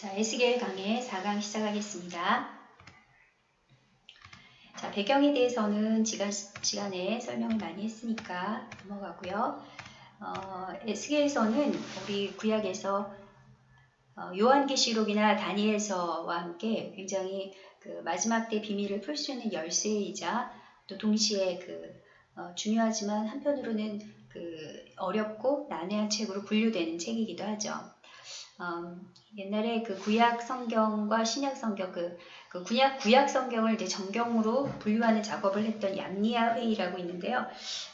자, 에스겔 강의 4강 시작하겠습니다. 자, 배경에 대해서는 지난 시간에 설명을 많이 했으니까 넘어가고요. 어, 에스겔에서는 우리 구약에서 어, 요한계시록이나 다니엘서와 함께 굉장히 그 마지막 때 비밀을 풀 수 있는 열쇠이자 또 동시에 그 어, 중요하지만 한편으로는 그 어렵고 난해한 책으로 분류되는 책이기도 하죠. 음, 옛날에 그 구약 성경과 신약 성경 그, 그 구약 구약 성경을 이제 정경으로 분류하는 작업을 했던 얌리아 회의라고 있는데요.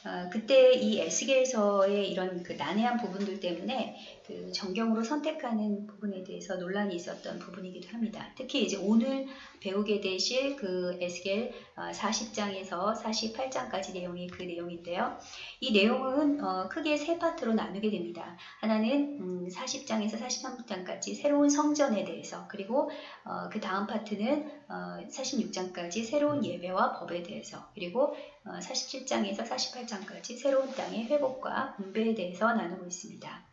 어, 그때 이 에스겔서의 이런 그 난해한 부분들 때문에 그 정경으로 선택하는 부분에 대해서 논란이 있었던 부분이기도 합니다. 특히 이제 오늘 배우게 되실 그 에스겔 40장에서 어, 48장까지 내용이 그 내용인데요. 이 내용은 어, 크게 세 파트로 나누게 됩니다. 하나는 40장에서 음, 43장까지 새로운 성전에 대해서 그리고 어, 그 다음 파트는 46장까지 새로운 예배와 법에 대해서 그리고 47장에서 48장까지 새로운 땅의 회복과 분배에 대해서 나누고 있습니다.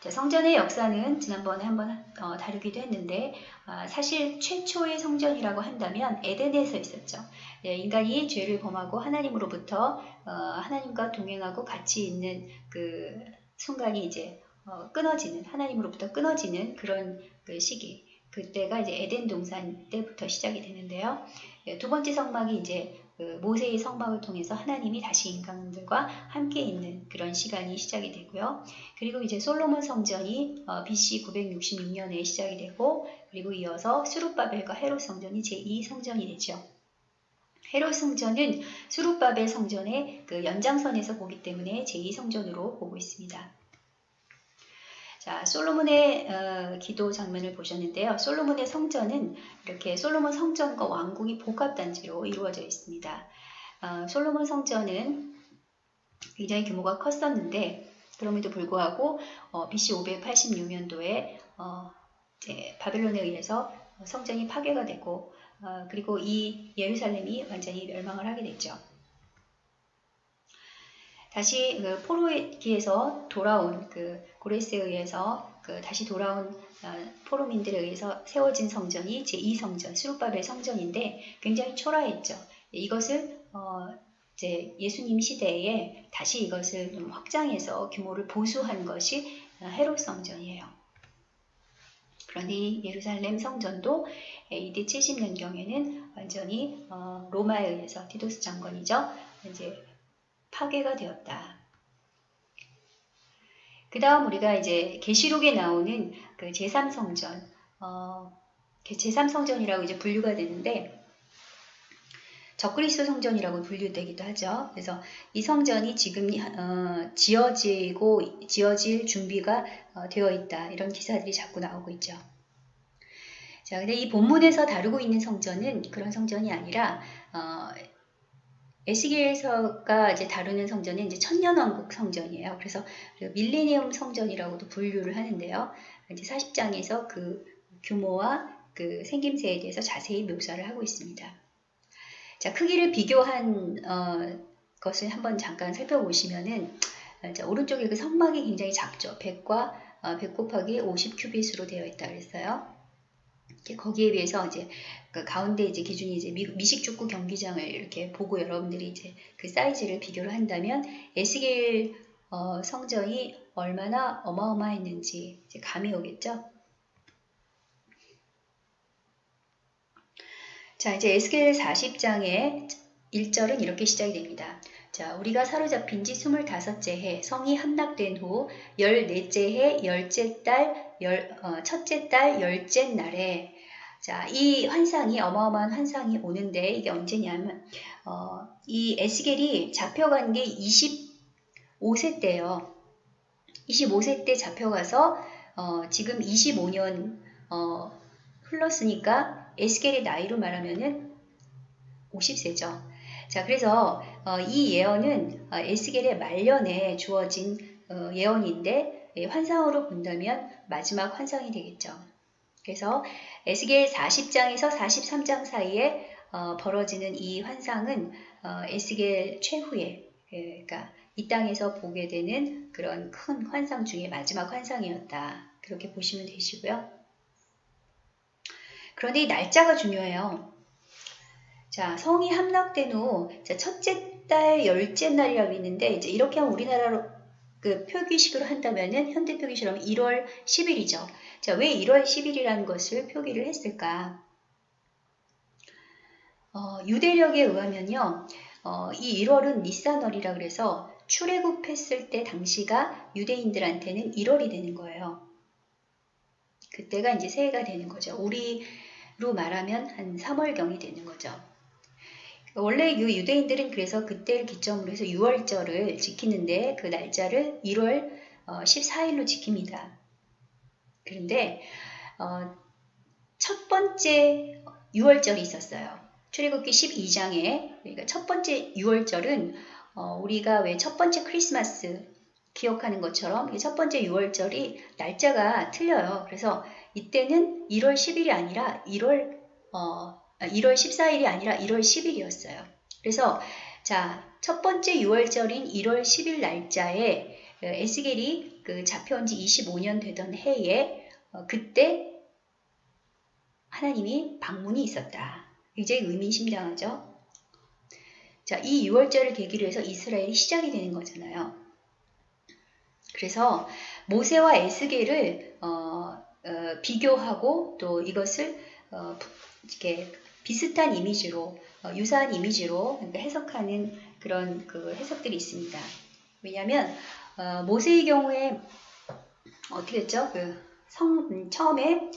자, 성전의 역사는 지난번에 한번 어, 다루기도 했는데 어, 사실 최초의 성전이라고 한다면 에덴에서 있었죠. 네, 인간이 죄를 범하고 하나님으로부터 어, 하나님과 동행하고 같이 있는 그 순간이 이제 어, 끊어지는 하나님으로부터 끊어지는 그런 그 시기 그때가 이제 에덴 동산 때부터 시작이 되는데요. 예, 두 번째 성막이 이제 그 모세의 성막을 통해서 하나님이 다시 인간들과 함께 있는 그런 시간이 시작이 되고요. 그리고 이제 솔로몬 성전이 어, BC 966년에 시작이 되고 그리고 이어서 수룹바벨과 헤롯 성전이 제2 성전이 되죠. 헤롯 성전은 수룹바벨 성전의 그 연장선에서 보기 때문에 제2 성전으로 보고 있습니다. 자, 솔로몬의 어, 기도 장면을 보셨는데요. 솔로몬의 성전은 이렇게 솔로몬 성전과 왕궁이 복합단지로 이루어져 있습니다. 어, 솔로몬 성전은 굉장히 규모가 컸었는데 그럼에도 불구하고 어, BC 586년도에 어, 바벨론에 의해서 성전이 파괴가 되고 어, 그리고 이 예루살렘이 완전히 멸망을 하게 됐죠. 다시 그 포로기에서 돌아온 그 고레스에 의해서 그 다시 돌아온 어, 포로민들에 의해서 세워진 성전이 제2성전, 수룹바벨 성전인데 굉장히 초라했죠. 이것을 어 이제 예수님 시대에 다시 이것을 좀 확장해서 규모를 보수한 것이 헤롯 성전이에요. 그런데 예루살렘 성전도 AD 70년경에는 완전히 어 로마에 의해서 디도스 장관이죠. 이제 파괴가 되었다. 그 다음 우리가 이제 계시록에 나오는 그 제3성전, 어, 제3성전이라고 이제 분류가 되는데 적그리스도 성전이라고 분류되기도 하죠. 그래서 이 성전이 지금 어, 지어지고 지어질 준비가 어, 되어 있다 이런 기사들이 자꾸 나오고 있죠. 자, 근데 이 본문에서 다루고 있는 성전은 그런 성전이 아니라 어, 에스겔서가 이제 다루는 성전은 이제 천년왕국 성전이에요. 그래서 밀레니엄 성전이라고도 분류를 하는데요. 이제 40장에서 그 규모와 그 생김새에 대해서 자세히 묘사를 하고 있습니다. 자, 크기를 비교한 어, 것을 한번 잠깐 살펴보시면은 자, 오른쪽에 그 성막이 굉장히 작죠. 100과 어, 100 곱하기 50 큐빗으로 되어 있다 그랬어요. 거기에 비해서 이제 그 가운데 이제 기준이 이제 미, 식축구 경기장을 이렇게 보고 여러분들이 이제 그 사이즈를 비교를 한다면 에스겔 어, 성전이 얼마나 어마어마했는지 이제 감이 오겠죠. 자, 이제 에스겔 40장의 1절은 이렇게 시작이 됩니다. 자, 우리가 사로잡힌 지 25째 해, 성이 함락된 후 14째 해, 열째 달, 열, 어, 첫째 달, 열째 날에 자, 이 환상이 어마어마한 환상이 오는데 이게 언제냐면 어, 이 에스겔이 잡혀간 게 25세 때요. 25세 때 잡혀가서 어, 지금 25년 어, 흘렀으니까 에스겔의 나이로 말하면은 50세죠. 자, 그래서 어, 이 예언은 어, 에스겔의 말년에 주어진 어, 예언인데 예, 환상으로 본다면 마지막 환상이 되겠죠. 그래서 에스겔 40장에서 43장 사이에 어, 벌어지는 이 환상은 어, 에스겔 최후에 예, 그러니까 이 땅에서 보게 되는 그런 큰 환상 중에 마지막 환상이었다. 그렇게 보시면 되시고요. 그런데 이 날짜가 중요해요. 자, 성이 함락된 후 자, 첫째 달 열째 날이라고 있는데 이제 이렇게 하면 우리나라로 그 표기식으로 한다면은 현대 하면 1월 10일이죠. 자, 왜 1월 10일이라는 것을 표기를 했을까? 어, 유대력에 의하면요. 어, 이 1월은 니산월이라 그래서 출애굽했을 때 당시가 유대인들한테는 1월이 되는 거예요. 그때가 이제 새해가 되는 거죠. 우리로 말하면 한 3월경이 되는 거죠. 원래 이 유대인들은 그래서 그때를 기점으로 해서 6월절을 지키는데 그 날짜를 1월 14일로 어, 지킵니다. 그런데 어, 첫 번째 6월절이 있었어요. 출애굽기 12장에 그러니까 첫 번째 6월절은 어, 우리가 왜 첫 번째 크리스마스 기억하는 것처럼 첫 번째 6월절이 날짜가 틀려요. 그래서 이때는 1월 10일이 아니라 1월 어, 1월 14일이 아니라 1월 10일이었어요. 그래서 자, 첫 번째 6월절인 1월 10일 날짜에 어, 에스겔이 그 잡혀온 지 25년 되던 해에 어, 그때 하나님이 방문이 있었다. 굉장히 의미심장하죠. 자, 이 6월절을 계기로 해서 이스라엘이 시작이 되는 거잖아요. 그래서 모세와 에스겔을 어, 어, 비교하고 또 이것을 어, 이렇게 비슷한 이미지로 어, 유사한 이미지로 해석하는 그런 그 해석들이 있습니다. 왜냐하면 어, 모세의 경우에 어떻게 했죠? 그 성, 음, 처음에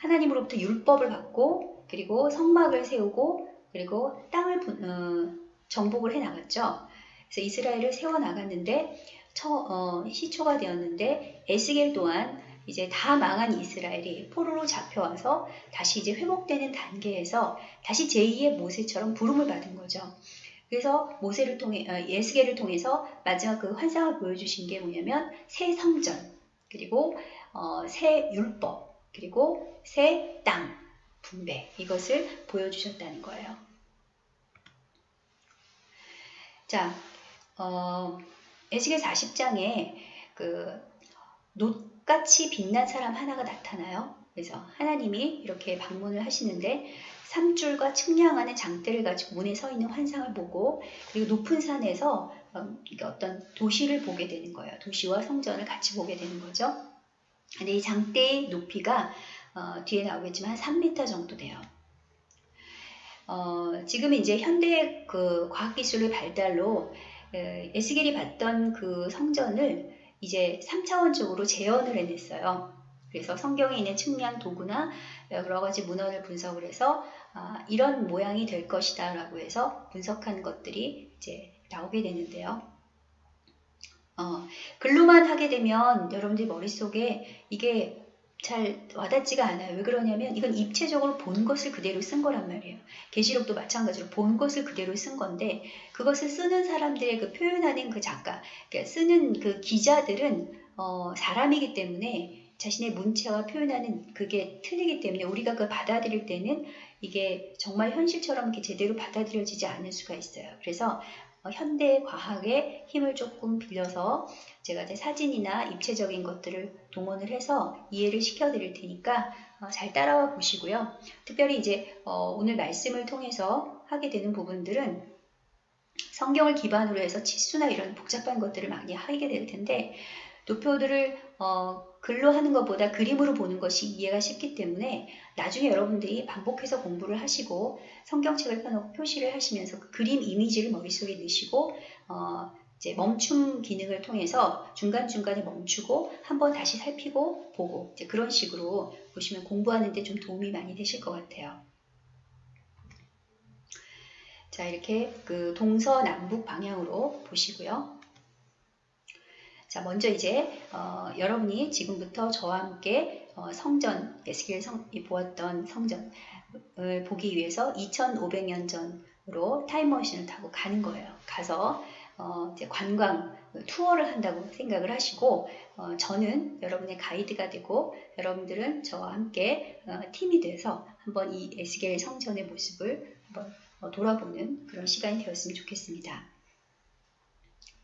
하나님으로부터 율법을 받고 그리고 성막을 세우고 그리고 땅을 분, 어, 정복을 해 나갔죠. 그래서 이스라엘을 세워 나갔는데 어, 시초가 되었는데 에스겔 또한 이제 다 망한 이스라엘이 포로로 잡혀와서 다시 이제 회복되는 단계에서 다시 제2의 모세처럼 부름을 받은 거죠. 그래서 모세를 통해 어, 예스겔을 통해서 마지막 그 환상을 보여주신 게 뭐냐면 새 성전 그리고 어, 새 율법 그리고 새 땅 분배 이것을 보여주셨다는 거예요. 자, 어, 에스겔 40장에 그 놋같이 빛난 사람 하나가 나타나요. 그래서 하나님이 이렇게 방문을 하시는데 삼줄과 측량하는 장대를 가지고 문에 서 있는 환상을 보고 그리고 높은 산에서 어, 어떤 도시를 보게 되는 거예요. 도시와 성전을 같이 보게 되는 거죠. 근데 이 장대의 높이가 어, 뒤에 나오겠지만 한 3m 정도 돼요. 어, 지금 이제 현대 그 과학기술의 발달로 에스겔이 봤던 그 성전을 이제 3차원적으로 재현을 해냈어요. 그래서 성경에 있는 측량 도구나 여러 가지 문헌을 분석을 해서 아, 이런 모양이 될 것이다 라고 해서 분석한 것들이 이제 나오게 되는데요. 어, 글로만 하게 되면 여러분들 머릿속에 이게 잘 와닿지가 않아요. 왜 그러냐면 이건 입체적으로 본 것을 그대로 쓴 거란 말이에요. 계시록도 마찬가지로 본 것을 그대로 쓴 건데 그것을 쓰는 사람들의 그 표현하는 그 작가, 그러니까 쓰는 그 기자들은 어, 사람이기 때문에 자신의 문체와 표현하는 그게 틀리기 때문에 우리가 그 받아들일 때는 이게 정말 현실처럼 이렇게 제대로 받아들여지지 않을 수가 있어요. 그래서 어, 현대 과학의 힘을 조금 빌려서 제가 제 사진이나 입체적인 것들을 동원을 해서 이해를 시켜드릴 테니까 어, 잘 따라와 보시고요. 특별히 이제 어, 오늘 말씀을 통해서 하게 되는 부분들은 성경을 기반으로 해서 치수나 이런 복잡한 것들을 많이 하게 될 텐데 도표들을 어, 글로 하는 것보다 그림으로 보는 것이 이해가 쉽기 때문에 나중에 여러분들이 반복해서 공부를 하시고 성경책을 펴놓고 표시를 하시면서 그 그림 이미지를 머릿속에 넣으시고 어, 이제 멈춤 기능을 통해서 중간중간에 멈추고 한번 다시 살피고 보고 이제 그런 식으로 보시면 공부하는 데 좀 도움이 많이 되실 것 같아요. 자 이렇게 그 동서남북 방향으로 보시고요. 자, 먼저 이제 어, 여러분이 지금부터 저와 함께 어, 성전, 에스겔 성, 보았던 성전을 보기 위해서 2500년 전으로 타임머신을 타고 가는 거예요. 가서 어, 이제 관광 투어를 한다고 생각을 하시고 어, 저는 여러분의 가이드가 되고 여러분들은 저와 함께 어, 팀이 돼서 한번 이 에스겔 성전의 모습을 한번 어, 돌아보는 그런 시간이 되었으면 좋겠습니다.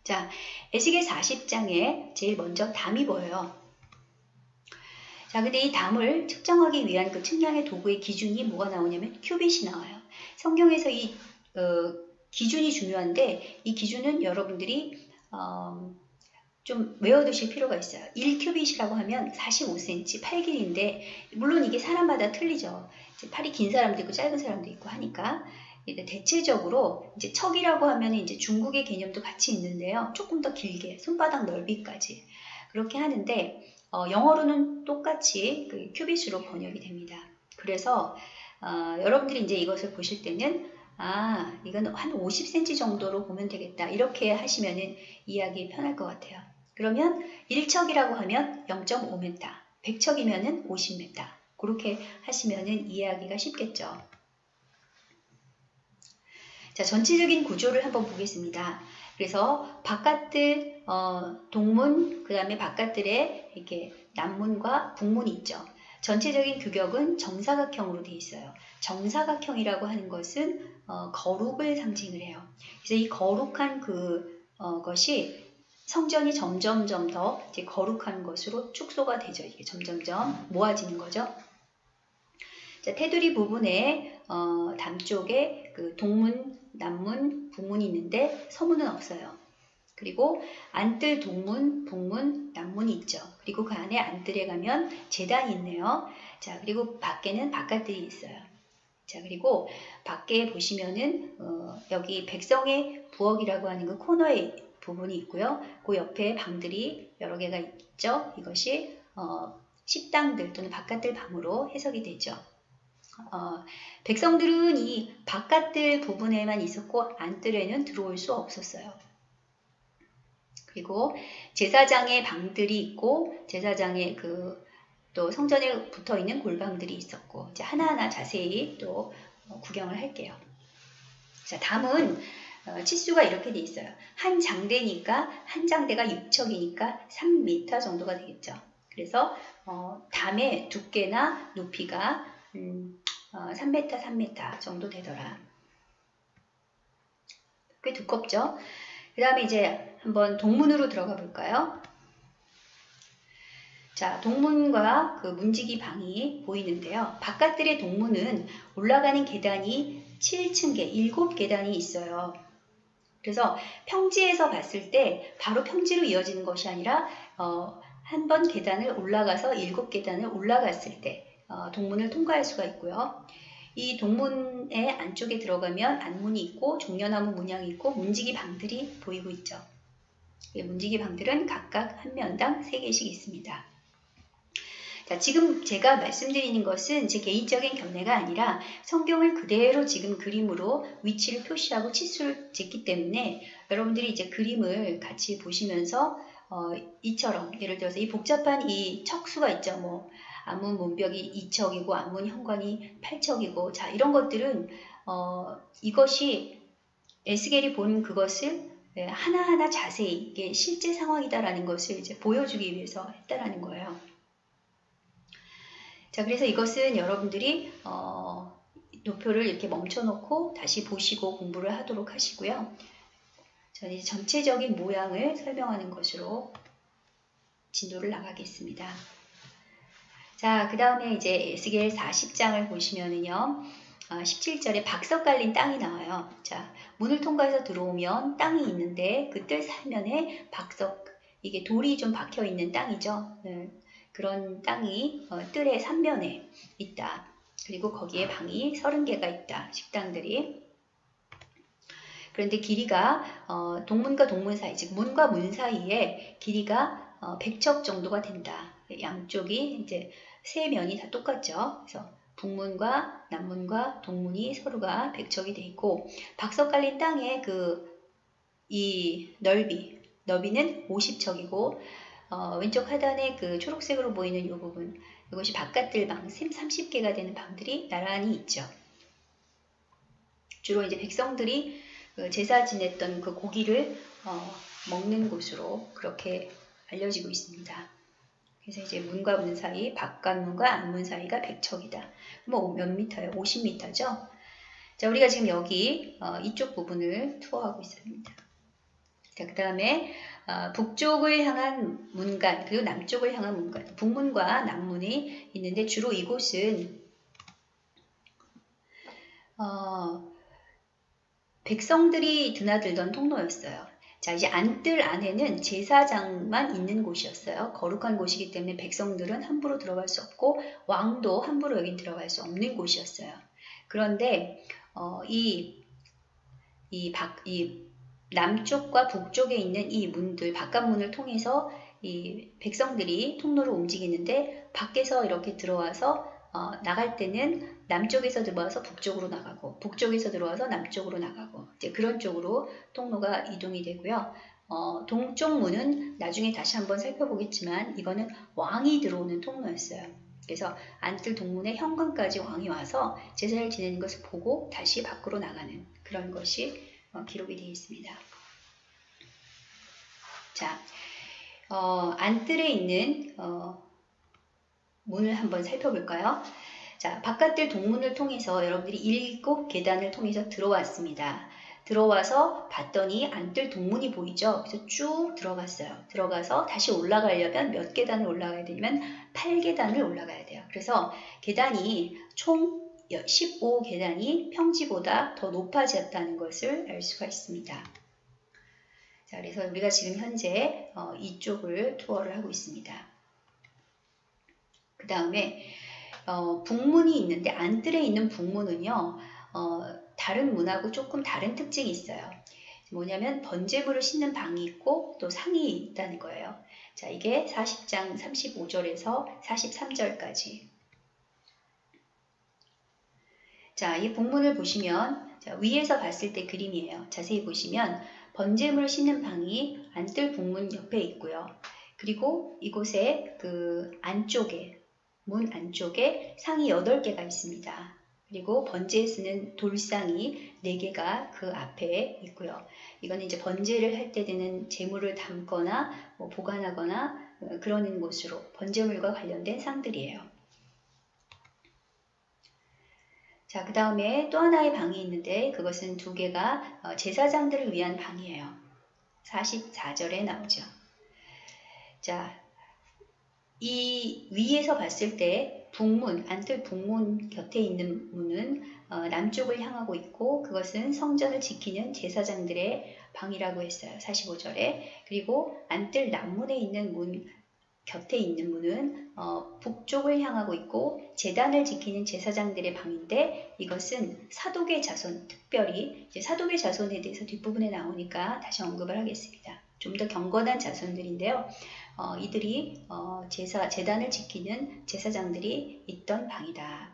자, 에스겔 40장에 제일 먼저 담이 보여요. 자, 근데 이 담을 측정하기 위한 그 측량의 도구의 기준이 뭐가 나오냐면 큐빗이 나와요. 성경에서 이 어, 기준이 중요한데 이 기준은 여러분들이 어, 좀 외워두실 필요가 있어요. 1큐빗이라고 하면 45cm, 8길인데 물론 이게 사람마다 틀리죠. 팔이 긴 사람도 있고 짧은 사람도 있고 하니까 대체적으로 이제 척이라고 하면 이제 중국의 개념도 같이 있는데요. 조금 더 길게 손바닥 넓이까지 그렇게 하는데 어, 영어로는 똑같이 그 큐빗으로 번역이 됩니다. 그래서 어, 여러분들이 이제 이것을 보실 때는 아 이건 한 50cm 정도로 보면 되겠다 이렇게 하시면은 이해하기 편할 것 같아요. 그러면 1척이라고 하면 0.5m, 100척이면은 50m 그렇게 하시면은 이해하기가 쉽겠죠. 자, 전체적인 구조를 한번 보겠습니다. 그래서 바깥들 어, 동문 그 다음에 바깥들에 이렇게 남문과 북문이 있죠. 전체적인 규격은 정사각형으로 되어 있어요. 정사각형이라고 하는 것은 어, 거룩을 상징을 해요. 그래서 이 거룩한 그 어, 것이 성전이 점점점 더 거룩한 것으로 축소가 되죠. 이게 점점점 모아지는 거죠. 자, 테두리 부분에 어, 담쪽에 그 동문, 남문, 북문이 있는데 서문은 없어요. 그리고 안뜰 동문, 북문, 남문이 있죠. 그리고 그 안에 안뜰에 가면 재단이 있네요. 자, 그리고 밖에는 바깥들이 있어요. 자, 그리고 밖에 보시면은 어, 여기 백성의 부엌이라고 하는 그 코너에 부분이 있고요. 그 옆에 방들이 여러 개가 있죠. 이것이 어, 식당들 또는 바깥들 방으로 해석이 되죠. 어, 백성들은 이 바깥들 부분에만 있었고 안뜰에는 들어올 수 없었어요. 그리고 제사장의 방들이 있고 제사장의 그 또 성전에 붙어 있는 골방들이 있었고 이제 하나하나 자세히 또 구경을 할게요. 자, 다음은 어, 치수가 이렇게 돼 있어요. 한 장대니까 한 장대가 6척이니까 3m 정도가 되겠죠. 그래서 어, 담의 두께나 높이가 음, 어, 3m, 3m 정도 되더라. 꽤 두껍죠? 그 다음에 이제 한번 동문으로 들어가 볼까요? 자, 동문과 그 문지기 방이 보이는데요. 바깥들의 동문은 올라가는 계단이 7층계, 7계단이 있어요. 그래서 평지에서 봤을 때 바로 평지로 이어지는 것이 아니라 어, 한 번 계단을 올라가서 7계단을 올라갔을 때 어, 동문을 통과할 수가 있고요. 이 동문의 안쪽에 들어가면 안문이 있고 종려나무 문양이 있고 문지기 방들이 보이고 있죠. 문지기 방들은 각각 한 면당 3개씩 있습니다. 자, 지금 제가 말씀드리는 것은 제 개인적인 견해가 아니라 성경을 그대로 지금 그림으로 위치를 표시하고 치수를 쟀기 때문에 여러분들이 이제 그림을 같이 보시면서 어, 이처럼 예를 들어서 이 복잡한 이 척수가 있죠. 뭐 안문 문벽이 2척이고 안문 현관이 8척이고 자 이런 것들은 어, 이것이 에스겔이 본 그것을 네, 하나하나 자세히 이게 실제 상황이다라는 것을 이제 보여주기 위해서 했다라는 거예요. 자 그래서 이것은 여러분들이 어, 노표를 이렇게 멈춰놓고 다시 보시고 공부를 하도록 하시고요. 저는 전체적인 모양을 설명하는 것으로 진도를 나가겠습니다. 자, 그 다음에 이제 에스겔 40장을 보시면은요. 17절에 어, 박석 깔린 땅이 나와요. 자, 문을 통과해서 들어오면 땅이 있는데 그뜰 사면에 박석, 이게 돌이 좀 박혀 있는 땅이죠. 네, 그런 땅이 어, 뜰의 삼면에 있다. 그리고 거기에 방이 30개가 있다. 식당들이. 그런데 길이가 어, 동문과 동문 사이, 즉 문과 문 사이에 길이가 어, 100척 정도가 된다. 양쪽이 이제 세 면이 다 똑같죠. 그래서 북문과 남문과 동문이 서로가 백척이 돼 있고 박석 깔린 땅의 그 이 넓이 너비는 50척이고 어, 왼쪽 하단에 그 초록색으로 보이는 이 부분 이것이 바깥들 방 30개가 되는 방들이 나란히 있죠. 주로 이제 백성들이 그 제사 지냈던 그 고기를 어, 먹는 곳으로 그렇게 알려지고 있습니다. 그래서 이제 문과 문 사이, 바깥문과 안문 사이가 100척이다. 뭐몇 미터예요? 50미터죠? 자, 우리가 지금 여기 어, 이쪽 부분을 투어하고 있습니다. 자, 그 다음에 어, 북쪽을 향한 문간 그리고 남쪽을 향한 문간 북문과 남문이 있는데 주로 이곳은 어, 백성들이 드나들던 통로였어요. 자, 이제 안뜰 안에는 제사장만 있는 곳이었어요. 거룩한 곳이기 때문에 백성들은 함부로 들어갈 수 없고 왕도 함부로 여긴 들어갈 수 없는 곳이었어요. 그런데 어, 이, 이, 박, 이 남쪽과 북쪽에 있는 이 문들, 바깥문을 통해서 이 백성들이 통로를 움직이는데 밖에서 이렇게 들어와서 어, 나갈 때는 남쪽에서 들어와서 북쪽으로 나가고 북쪽에서 들어와서 남쪽으로 나가고 이제 그런 쪽으로 통로가 이동이 되고요. 어, 동쪽 문은 나중에 다시 한번 살펴보겠지만 이거는 왕이 들어오는 통로였어요. 그래서 안뜰 동문의 현관까지 왕이 와서 제사를 지내는 것을 보고 다시 밖으로 나가는 그런 것이 어, 기록이 되어 있습니다. 자, 어, 안뜰에 있는 어, 문을 한번 살펴볼까요? 자, 바깥들 동문을 통해서 여러분들이 일곱 계단을 통해서 들어왔습니다. 들어와서 봤더니 안뜰 동문이 보이죠? 그래서 쭉 들어갔어요. 들어가서 다시 올라가려면 몇 계단을 올라가야 되냐면 8계단을 올라가야 돼요. 그래서 계단이 총 15계단이 평지보다 더 높아졌다는 것을 알 수가 있습니다. 자, 그래서 우리가 지금 현재 어, 이쪽을 투어를 하고 있습니다. 그 다음에 어, 북문이 있는데 안뜰에 있는 북문은요. 어, 다른 문하고 조금 다른 특징이 있어요. 뭐냐면 번제물을 싣는 방이 있고 또 상이 있다는 거예요. 자, 이게 40장 35절에서 43절까지. 자, 이 북문을 보시면 자, 위에서 봤을 때 그림이에요. 자세히 보시면 번제물을 싣는 방이 안뜰 북문 옆에 있고요. 그리고 이곳에 그 안쪽에 문 안쪽에 상이 8개가 있습니다. 그리고 번제에 쓰는 돌상이 4개가 그 앞에 있고요. 이거는 이제 번제를 할 때 되는 재물을 담거나 뭐 보관하거나 어, 그러는 곳으로 번제물과 관련된 상들이에요. 자, 그 다음에 또 하나의 방이 있는데 그것은 두 개가 어, 제사장들을 위한 방이에요. 44절에 나오죠. 자, 이 위에서 봤을 때 북문, 안뜰 북문 곁에 있는 문은 어, 남쪽을 향하고 있고 그것은 성전을 지키는 제사장들의 방이라고 했어요. 45절에. 그리고 안뜰 남문에 있는 문 곁에 있는 문은 어, 북쪽을 향하고 있고 재단을 지키는 제사장들의 방인데 이것은 사독의 자손, 특별히 사독의 자손에 대해서 뒷부분에 나오니까 다시 언급을 하겠습니다. 좀 더 경건한 자손들인데요. 어, 이들이 어, 제사, 재단을 지키는 제사장들이 있던 방이다.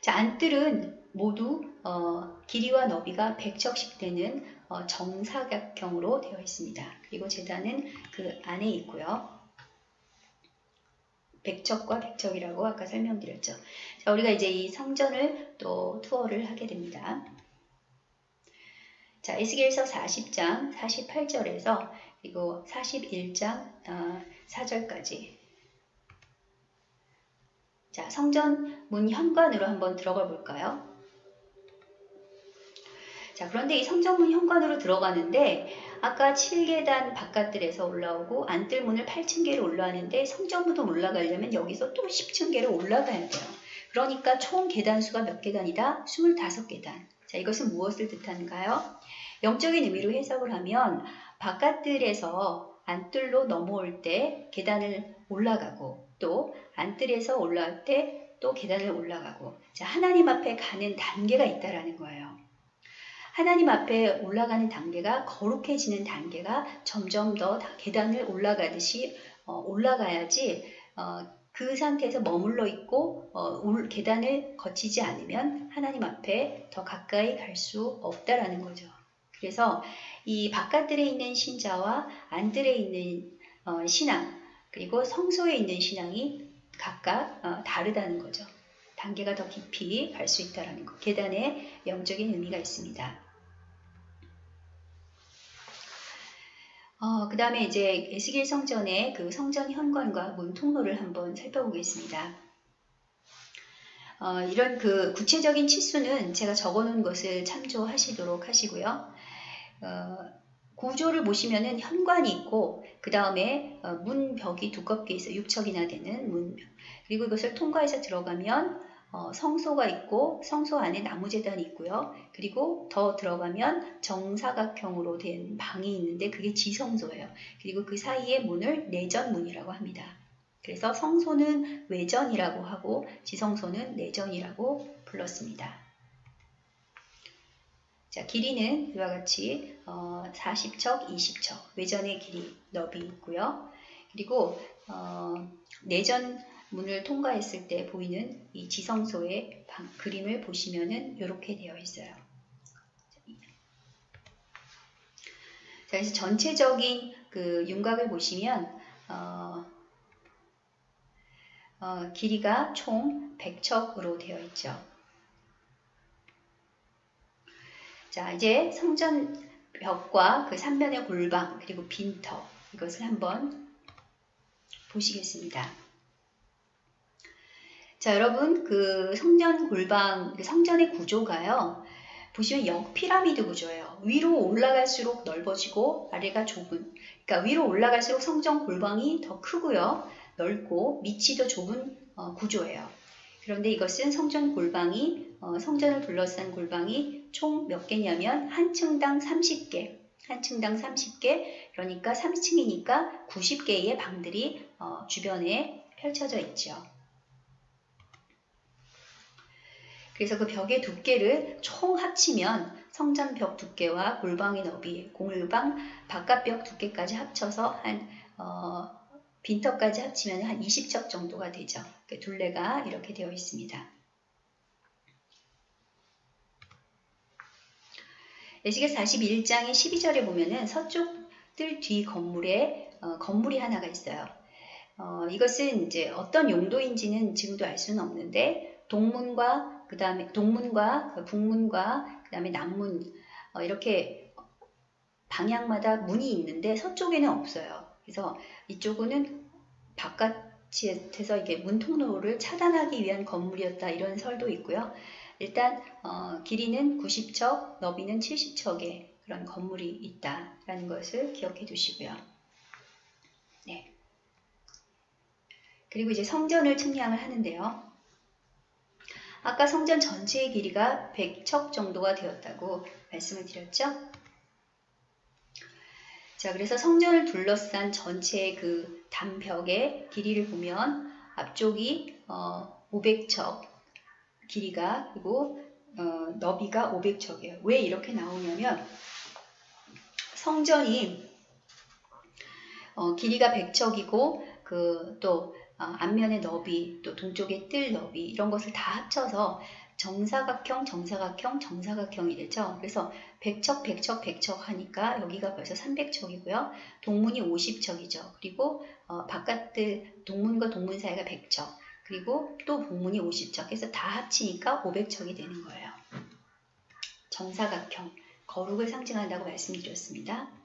자, 안뜰은 모두 어, 길이와 너비가 100척씩 되는 어, 정사각형으로 되어 있습니다. 그리고 재단은 그 안에 있고요. 백척과 백척이라고 아까 설명드렸죠. 자, 우리가 이제 이 성전을 또 투어를 하게 됩니다. 자, 에스겔서 40장 48절에서 그리고 41장 어, 4절까지 자, 성전 문 현관으로 한번 들어가 볼까요? 자, 그런데 이 성전문 현관으로 들어가는데 아까 7계단 바깥들에서 올라오고 안뜰문을 8층계로 올라가는데 성전문도 올라가려면 여기서 또 10층계로 올라가야 돼요. 그러니까 총 계단수가 몇 계단이다? 25계단. 자, 이것은 무엇을 뜻하는가요? 영적인 의미로 해석을 하면 바깥들에서 안뜰로 넘어올 때 계단을 올라가고 또 안뜰에서 올라올 때 또 계단을 올라가고 자, 하나님 앞에 가는 단계가 있다라는 거예요. 하나님 앞에 올라가는 단계가 거룩해지는 단계가 점점 더 계단을 올라가듯이 어, 올라가야지 어, 그 상태에서 머물러 있고 어, 계단을 거치지 않으면 하나님 앞에 더 가까이 갈 수 없다라는 거죠. 그래서 이 바깥들에 있는 신자와 안들에 있는 어, 신앙 그리고 성소에 있는 신앙이 각각 어, 다르다는 거죠. 단계가 더 깊이 갈 수 있다는 것. 계단에 영적인 의미가 있습니다. 어, 그 다음에 이제 에스겔 성전의 그 성전 현관과 문 통로를 한번 살펴보겠습니다. 어, 이런 그 구체적인 치수는 제가 적어놓은 것을 참조하시도록 하시고요. 어, 구조를 보시면은 현관이 있고 그 다음에 어, 문벽이 두껍게 있어 6척이나 되는 문벽 그리고 이것을 통과해서 들어가면 어, 성소가 있고 성소 안에 나무재단이 있고요. 그리고 더 들어가면 정사각형으로 된 방이 있는데 그게 지성소예요. 그리고 그 사이에 문을 내전문이라고 합니다. 그래서 성소는 외전이라고 하고 지성소는 내전이라고 불렀습니다. 자, 길이는 이와 같이 어, 40척, 20척 외전의 길이 너비 있고요. 그리고 어, 내전 문을 통과했을 때 보이는 이 지성소의 방, 그림을 보시면은 이렇게 되어 있어요. 자, 그래서 전체적인 그 윤곽을 보시면 어, 어, 길이가 총 100척으로 되어 있죠. 자, 이제 성전 벽과 그 삼면의 골방 그리고 빈터 이것을 한번 보시겠습니다. 자, 여러분 그 성전 골방 그 성전의 구조가요. 보시면 역피라미드 구조예요. 위로 올라갈수록 넓어지고 아래가 좁은. 그러니까 위로 올라갈수록 성전 골방이 더 크고요. 넓고 밑이 더 좁은 어, 구조예요. 그런데 이것은 성전 골방이 어, 성전을 둘러싼 골방이 총 몇 개냐면 한 층당 30개, 한 층당 30개, 그러니까 3층이니까 90개의 방들이 어, 주변에 펼쳐져 있죠. 그래서 그 벽의 두께를 총 합치면 성전 벽 두께와 골방의 너비, 골방 바깥벽 두께까지 합쳐서 한 어, 빈터까지 합치면 한 20척 정도가 되죠. 그 둘레가 이렇게 되어 있습니다. 에스겔 41장의 12절에 보면은 서쪽 뜰 뒤 건물에 어, 건물이 하나가 있어요. 어, 이것은 이제 어떤 용도인지는 지금도 알 수는 없는데 동문과 그 다음에 동문과 그 북문과 그 다음에 남문 어, 이렇게 방향마다 문이 있는데 서쪽에는 없어요. 그래서 이쪽은 바깥에서 이게 문통로를 차단하기 위한 건물이었다 이런 설도 있고요. 일단 어, 길이는 90척, 너비는 70척의 그런 건물이 있다라는 것을 기억해 두시고요. 네. 그리고 이제 성전을 측량을 하는데요. 아까 성전 전체의 길이가 100척 정도가 되었다고 말씀을 드렸죠. 자, 그래서 성전을 둘러싼 전체의 그 담벽의 길이를 보면 앞쪽이 어, 500척 길이가 그리고 어, 너비가 500척이에요. 왜 이렇게 나오냐면 성전이 어, 길이가 100척이고 그또 어, 앞면의 너비 또 동쪽의 뜰 너비 이런 것을 다 합쳐서 정사각형, 정사각형, 정사각형이 되죠. 그래서 100척, 100척, 100척 하니까 여기가 벌써 300척이고요. 동문이 50척이죠. 그리고 어, 바깥들 동문과 동문 사이가 100척. 그리고 또 동문이 50척 해서 다 합치니까 500척이 되는 거예요. 정사각형, 거룩을 상징한다고 말씀드렸습니다.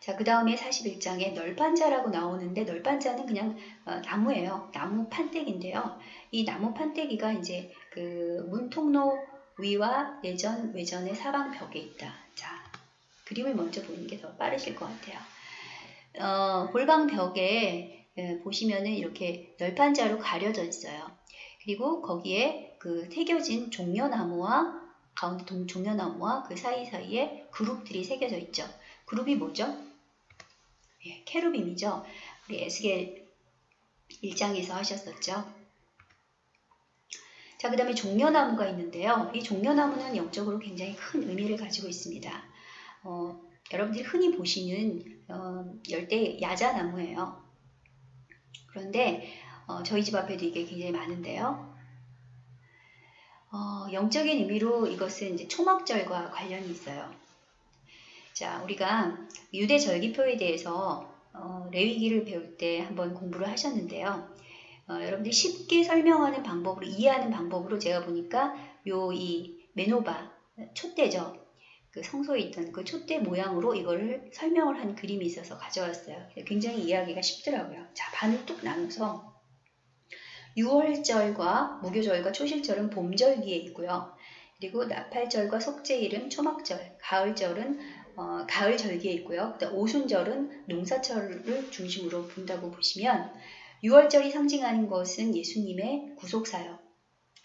자, 그 다음에 41장에 널판자라고 나오는데 널판자는 그냥 어, 나무예요. 나무 판때기인데요. 이 나무 판때기가 이제 그 문통로 위와 내전, 외전의 사방 벽에 있다. 자, 그림을 먼저 보는 게 더 빠르실 것 같아요. 어, 골방 벽에 예, 보시면은 이렇게 널판자로 가려져 있어요. 그리고 거기에 그 새겨진 종려나무와 가운데 동, 종려나무와 그 사이사이에 그룹들이 새겨져 있죠. 그룹이 뭐죠? 예, 캐루빔이죠. 우리 에스겔 1장에서 하셨었죠. 자, 그 다음에 종려나무가 있는데요. 이 종려나무는 영적으로 굉장히 큰 의미를 가지고 있습니다. 어, 여러분들이 흔히 보시는 어, 열대 야자나무예요. 그런데 어, 저희 집 앞에도 이게 굉장히 많은데요. 어, 영적인 의미로 이것은 이제 초막절과 관련이 있어요. 자, 우리가 유대 절기표에 대해서 어, 레위기를 배울 때 한번 공부를 하셨는데요. 어, 여러분들이 쉽게 설명하는 방법으로 이해하는 방법으로 제가 보니까 요 이 메노바 촛대죠. 그 성소에 있던 그 촛대 모양으로 이거를 설명을 한 그림이 있어서 가져왔어요. 굉장히 이해하기가 쉽더라고요. 자, 반을 뚝 나눠서 6월절과 무교절과 초실절은 봄절기에 있고요. 그리고 나팔절과 속죄일은 초막절, 가을절은 어, 가을 절기에 있고요. 오순절은 농사철을 중심으로 본다고 보시면 6월절이 상징하는 것은 예수님의 구속사역,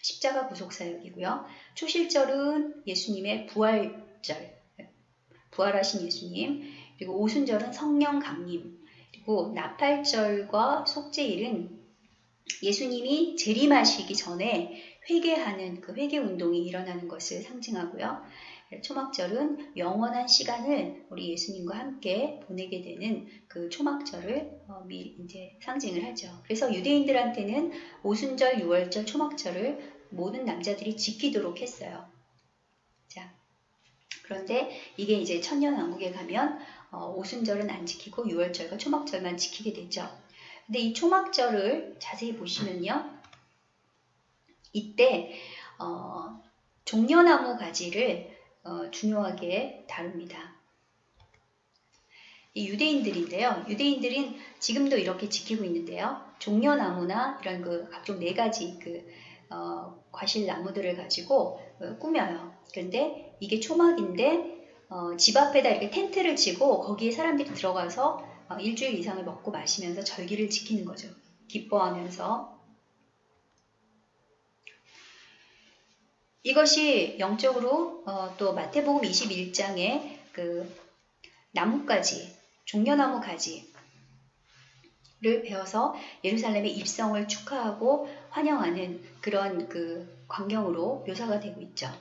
십자가 구속사역이고요. 초실절은 예수님의 부활절, 부활하신 예수님, 그리고 오순절은 성령 강림, 그리고 나팔절과 속죄일은 예수님이 재림하시기 전에 회개하는 그 회개 운동이 일어나는 것을 상징하고요. 초막절은 영원한 시간을 우리 예수님과 함께 보내게 되는 그 초막절을 어, 미, 이제 상징을 하죠. 그래서 유대인들한테는 오순절, 유월절, 초막절을 모든 남자들이 지키도록 했어요. 자, 그런데 이게 이제 천년왕국에 가면 어, 오순절은 안 지키고 유월절과 초막절만 지키게 되죠. 근데 이 초막절을 자세히 보시면요. 이때 어, 종려나무 가지를 어, 중요하게 다룹니다. 이 유대인들인데요. 유대인들은 지금도 이렇게 지키고 있는데요. 종려나무나 이런 그 각종 네 가지 그 어, 과실 나무들을 가지고 어, 꾸며요. 그런데 이게 초막인데 어, 집 앞에다 이렇게 텐트를 치고 거기에 사람들이 들어가서 어, 일주일 이상을 먹고 마시면서 절기를 지키는 거죠. 기뻐하면서 이것이 영적으로 어, 또 마태복음 21장에 그 나뭇가지, 종려나무 가지를 배워서 예루살렘의 입성을 축하하고 환영하는 그런 그 광경으로 묘사가 되고 있죠.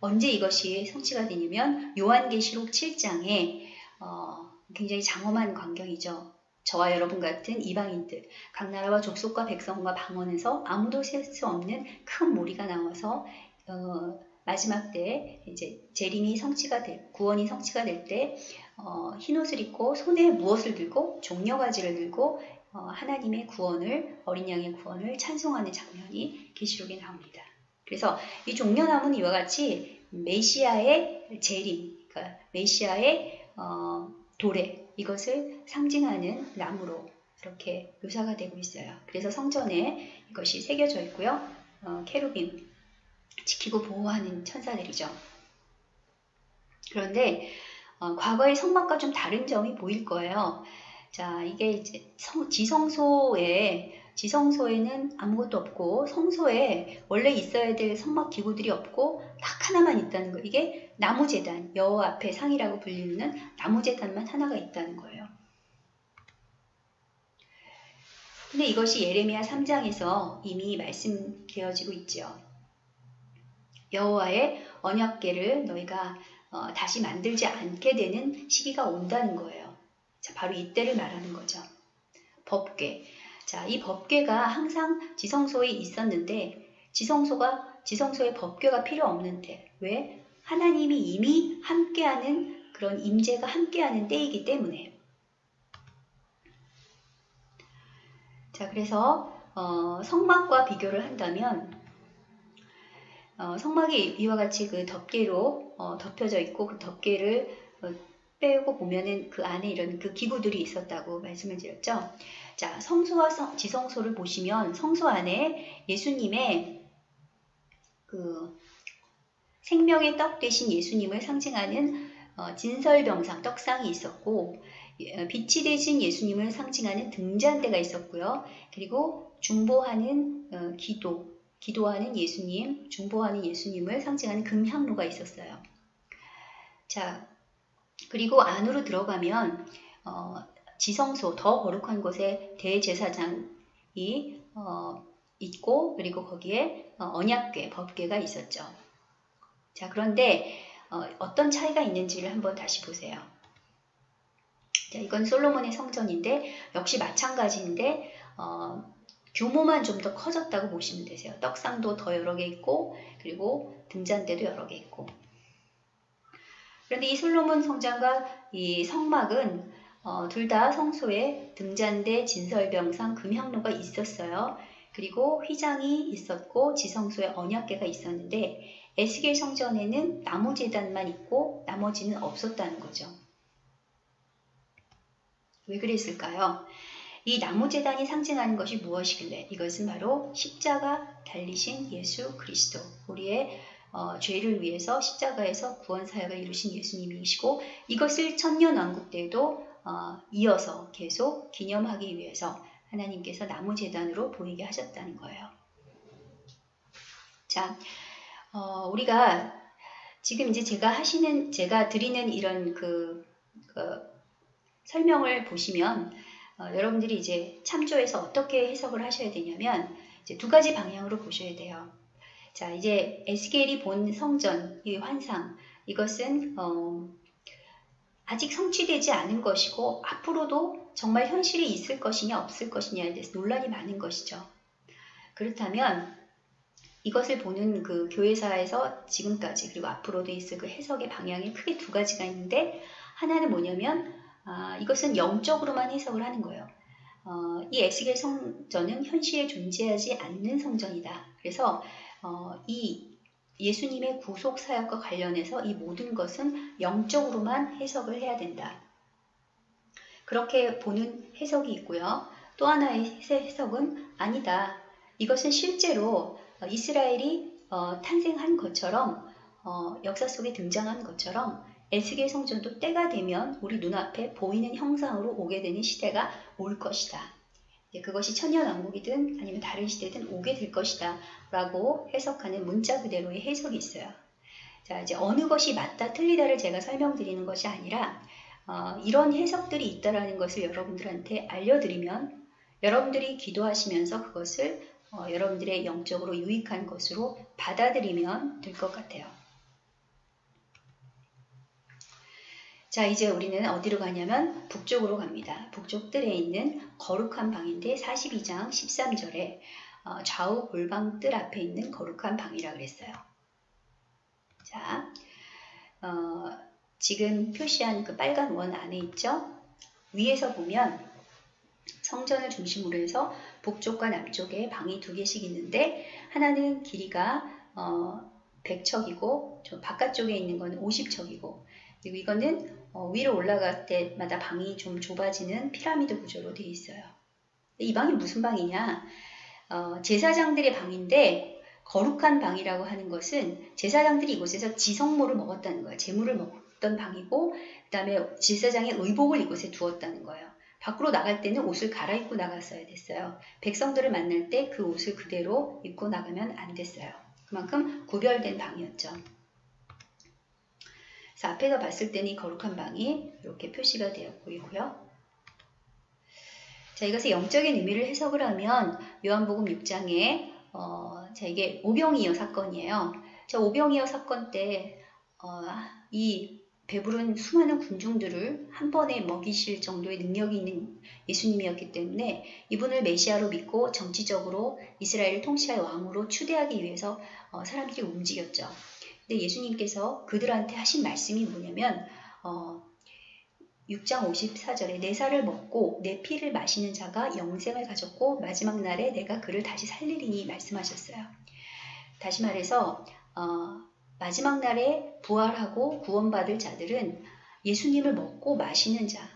언제 이것이 성취가 되냐면 요한계시록 7장에 어, 굉장히 장엄한 광경이죠. 저와 여러분 같은 이방인들, 각 나라와 족속과 백성과 방언에서 아무도 셀 수 없는 큰 무리가 나와서 어, 마지막 때 이제 재림이 성취가 될 구원이 성취가 될때 어, 흰옷을 입고 손에 무엇을 들고 종려가지를 들고 어, 하나님의 구원을 어린 양의 구원을 찬송하는 장면이 계시록에 나옵니다. 그래서 이 종려나무는 이와 같이 메시아의 재림, 그러니까 메시아의 어, 도래 이것을 상징하는 나무로 이렇게 묘사가 되고 있어요. 그래서 성전에 이것이 새겨져 있고요. 어, 케루빔 지키고 보호하는 천사들이죠. 그런데 어, 과거의 성막과 좀 다른 점이 보일 거예요. 자, 이게 이제 성, 지성소에 지성소에는 아무것도 없고 성소에 원래 있어야 될 성막 기구들이 없고 딱 하나만 있다는 거. 이게 나무재단, 여호 앞에 상이라고 불리는 나무재단만 하나가 있다는 거예요. 근데 이것이 예레미야 3장에서 이미 말씀되어지고 있죠. 여호와의 언약궤를 너희가 어, 다시 만들지 않게 되는 시기가 온다는 거예요. 자, 바로 이때를 말하는 거죠. 법궤. 자, 이 법궤가 항상 지성소에 있었는데 지성소가 지성소에 법궤가 필요 없는데 왜? 하나님이 이미 함께하는 그런 임재가 함께하는 때이기 때문에. 자, 그래서 어, 성막과 비교를 한다면 어, 성막이 이와 같이 그 덮개로 어, 덮여져 있고 그 덮개를 어, 빼고 보면은 그 안에 이런 그 기구들이 있었다고 말씀을 드렸죠. 자, 성소와 성, 지성소를 보시면 성소 안에 예수님의 그 생명의 떡 대신 예수님을 상징하는 어, 진설병상 떡상이 있었고 어, 빛이 되신 예수님을 상징하는 등잔대가 있었고요. 그리고 중보하는 어, 기도, 기도하는 예수님, 중보하는 예수님을 상징하는 금향로가 있었어요. 자, 그리고 안으로 들어가면 어, 지성소 더 거룩한 곳에 대제사장이 어, 있고 그리고 거기에 어, 언약궤, 법궤가 있었죠. 자 그런데 어, 떤 차이가 있는지를 한번 다시 보세요. 자, 이건 솔로몬의 성전인데 역시 마찬가지인데 어, 규모만 좀 더 커졌다고 보시면 되세요. 떡상도 더 여러 개 있고 그리고 등잔대도 여러 개 있고 그런데 이 솔로몬 성전과 이 성막은 어, 둘 다 성소에 등잔대, 진설병상, 금향로가 있었어요. 그리고 휘장이 있었고 지성소에 언약계가 있었는데 에스겔 성전에는 나무 제단만 있고 나머지는 없었다는 거죠. 왜 그랬을까요? 이 나무 제단이 상징하는 것이 무엇이길래 이것은 바로 십자가 달리신 예수 그리스도 우리의 어, 죄를 위해서 십자가에서 구원 사역을 이루신 예수님이시고 이것을 천년 왕국 때도 어, 이어서 계속 기념하기 위해서 하나님께서 나무 재단으로 보이게 하셨다는 거예요. 자, 어, 우리가 지금 이제 제가 하시는 제가 드리는 이런 그, 그 설명을 보시면 어, 여러분들이 이제 참조해서 어떻게 해석을 하셔야 되냐면 이제 두 가지 방향으로 보셔야 돼요. 자, 이제 에스겔이 본 성전, 이 환상, 이것은 어, 아직 성취되지 않은 것이고 앞으로도 정말 현실이 있을 것이냐 없을 것이냐에 대해서 논란이 많은 것이죠. 그렇다면 이것을 보는 그 교회사에서 지금까지 그리고 앞으로도 있을 그 해석의 방향이 크게 두 가지가 있는데 하나는 뭐냐면 아, 이것은 영적으로만 해석을 하는 거예요. 어, 이 에스겔 성전은 현실에 존재하지 않는 성전이다. 그래서 어, 이 예수님의 구속 사역과 관련해서 이 모든 것은 영적으로만 해석을 해야 된다. 그렇게 보는 해석이 있고요. 또 하나의 해석은 아니다. 이것은 실제로 이스라엘이 어, 탄생한 것처럼 어, 역사 속에 등장한 것처럼 에스겔 성전도 때가 되면 우리 눈앞에 보이는 형상으로 오게 되는 시대가 올 것이다. 그것이 천년왕국이든 아니면 다른 시대든 오게 될 것이다 라고 해석하는 문자 그대로의 해석이 있어요. 자 이제 어느 것이 맞다 틀리다를 제가 설명드리는 것이 아니라 어, 이런 해석들이 있다라는 것을 여러분들한테 알려드리면 여러분들이 기도하시면서 그것을 어, 여러분들의 영적으로 유익한 것으로 받아들이면 될 것 같아요. 자 이제 우리는 어디로 가냐면 북쪽으로 갑니다. 북쪽 뜰에 있는 거룩한 방인데 42장 13절에 어, 좌우 골방 뜰 앞에 있는 거룩한 방이라 그랬어요. 자 어, 지금 표시한 그 빨간 원 안에 있죠? 위에서 보면 성전을 중심으로 해서 북쪽과 남쪽에 방이 두 개씩 있는데 하나는 길이가 어, 100척이고 바깥쪽에 있는 건 50척이고 그리고 이거는 어, 위로 올라갈 때마다 방이 좀 좁아지는 피라미드 구조로 되어 있어요. 이 방이 무슨 방이냐? 어, 제사장들의 방인데 거룩한 방이라고 하는 것은 제사장들이 이곳에서 지성모를 먹었다는 거예요. 재물을 먹었던 방이고 그 다음에 제사장의 의복을 이곳에 두었다는 거예요. 밖으로 나갈 때는 옷을 갈아입고 나갔어야 됐어요. 백성들을 만날 때 그 옷을 그대로 입고 나가면 안 됐어요. 그만큼 구별된 방이었죠. 그래서 앞에서 봤을 때는 이 거룩한 방이 이렇게 표시가 되어 보이고요. 자, 이것의 영적인 의미를 해석을 하면 요한복음 6장에 어, 자, 이게 오병이어 사건이에요. 자, 오병이어 사건 때 어, 이 배부른 수많은 군중들을 한 번에 먹이실 정도의 능력이 있는 예수님이었기 때문에 이분을 메시아로 믿고 정치적으로 이스라엘을 통치할 왕으로 추대하기 위해서 어, 사람들이 움직였죠. 근데 예수님께서 그들한테 하신 말씀이 뭐냐면 어, 6장 54절에 내 살을 먹고 내 피를 마시는 자가 영생을 가졌고 마지막 날에 내가 그를 다시 살리리니 말씀하셨어요. 다시 말해서 어, 마지막 날에 부활하고 구원받을 자들은 예수님을 먹고 마시는 자,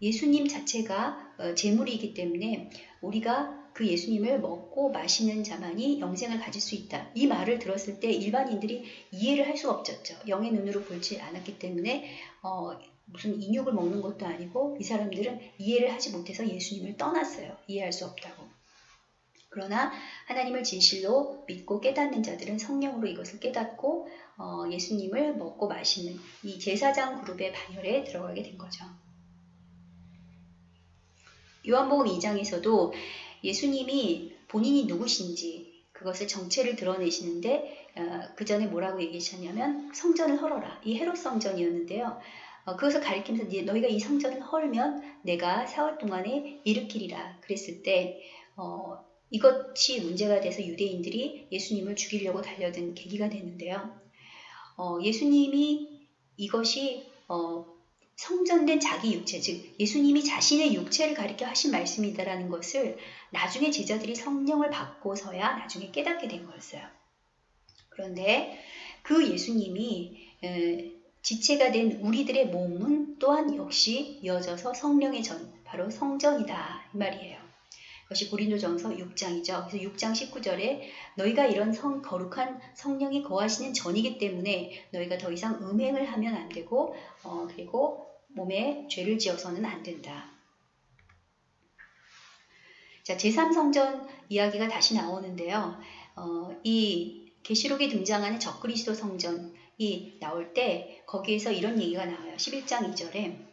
예수님 자체가 어, 재물이기 때문에 우리가 그 예수님을 먹고 마시는 자만이 영생을 가질 수 있다. 이 말을 들었을 때 일반인들이 이해를 할 수가 없었죠. 영의 눈으로 보지 않았기 때문에 어, 무슨 인육을 먹는 것도 아니고 이 사람들은 이해를 하지 못해서 예수님을 떠났어요. 이해할 수 없다고. 그러나 하나님을 진실로 믿고 깨닫는 자들은 성령으로 이것을 깨닫고 어, 예수님을 먹고 마시는 이 제사장 그룹의 반열에 들어가게 된 거죠. 요한복음 2장에서도 예수님이 본인이 누구신지 그것을 정체를 드러내시는데 어, 그 전에 뭐라고 얘기하셨냐면 성전을 헐어라. 이 헤롯 성전이었는데요. 어, 그것을 가리키면서 너희가 이 성전을 헐면 내가 사흘 동안에 일으키리라 그랬을 때 어, 이것이 문제가 돼서 유대인들이 예수님을 죽이려고 달려든 계기가 됐는데요. 어, 예수님이 이것이 어, 성전된 자기 육체, 즉 예수님이 자신의 육체를 가리켜 하신 말씀이다라는 것을 나중에 제자들이 성령을 받고서야 나중에 깨닫게 된 거였어요. 그런데 그 예수님이 지체가 된 우리들의 몸은 또한 역시 이어져서 성령의 전, 바로 성전이다 이 말이에요. 그것이 고린도전서 6장이죠. 그래서 6장 19절에 너희가 이런 성 거룩한 성령이 거하시는 전이기 때문에 너희가 더 이상 음행을 하면 안 되고 어, 그리고 몸에 죄를 지어서는 안 된다. 자, 제3성전 이야기가 다시 나오는데요. 어, 이 계시록에 등장하는 적그리스도 성전이 나올 때 거기에서 이런 얘기가 나와요. 11장 2절에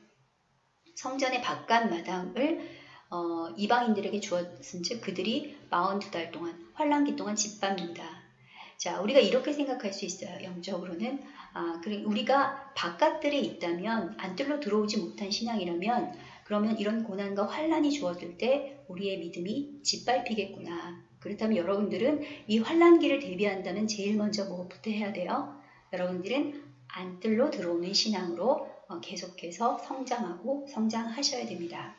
성전의 바깥 마당을 어, 이방인들에게 주었은즉 그들이 42달 동안 환란기 동안 짓밟는다. 자, 우리가 이렇게 생각할 수 있어요. 영적으로는 아, 그래 우리가 바깥들에 있다면 안뜰로 들어오지 못한 신앙이라면 그러면 이런 고난과 환란이 주어질 때 우리의 믿음이 짓밟히겠구나. 그렇다면 여러분들은 이 환란기를 대비한다면 제일 먼저 무엇부터 해야 돼요? 여러분들은 안뜰로 들어오는 신앙으로 어, 계속해서 성장하고 성장하셔야 됩니다.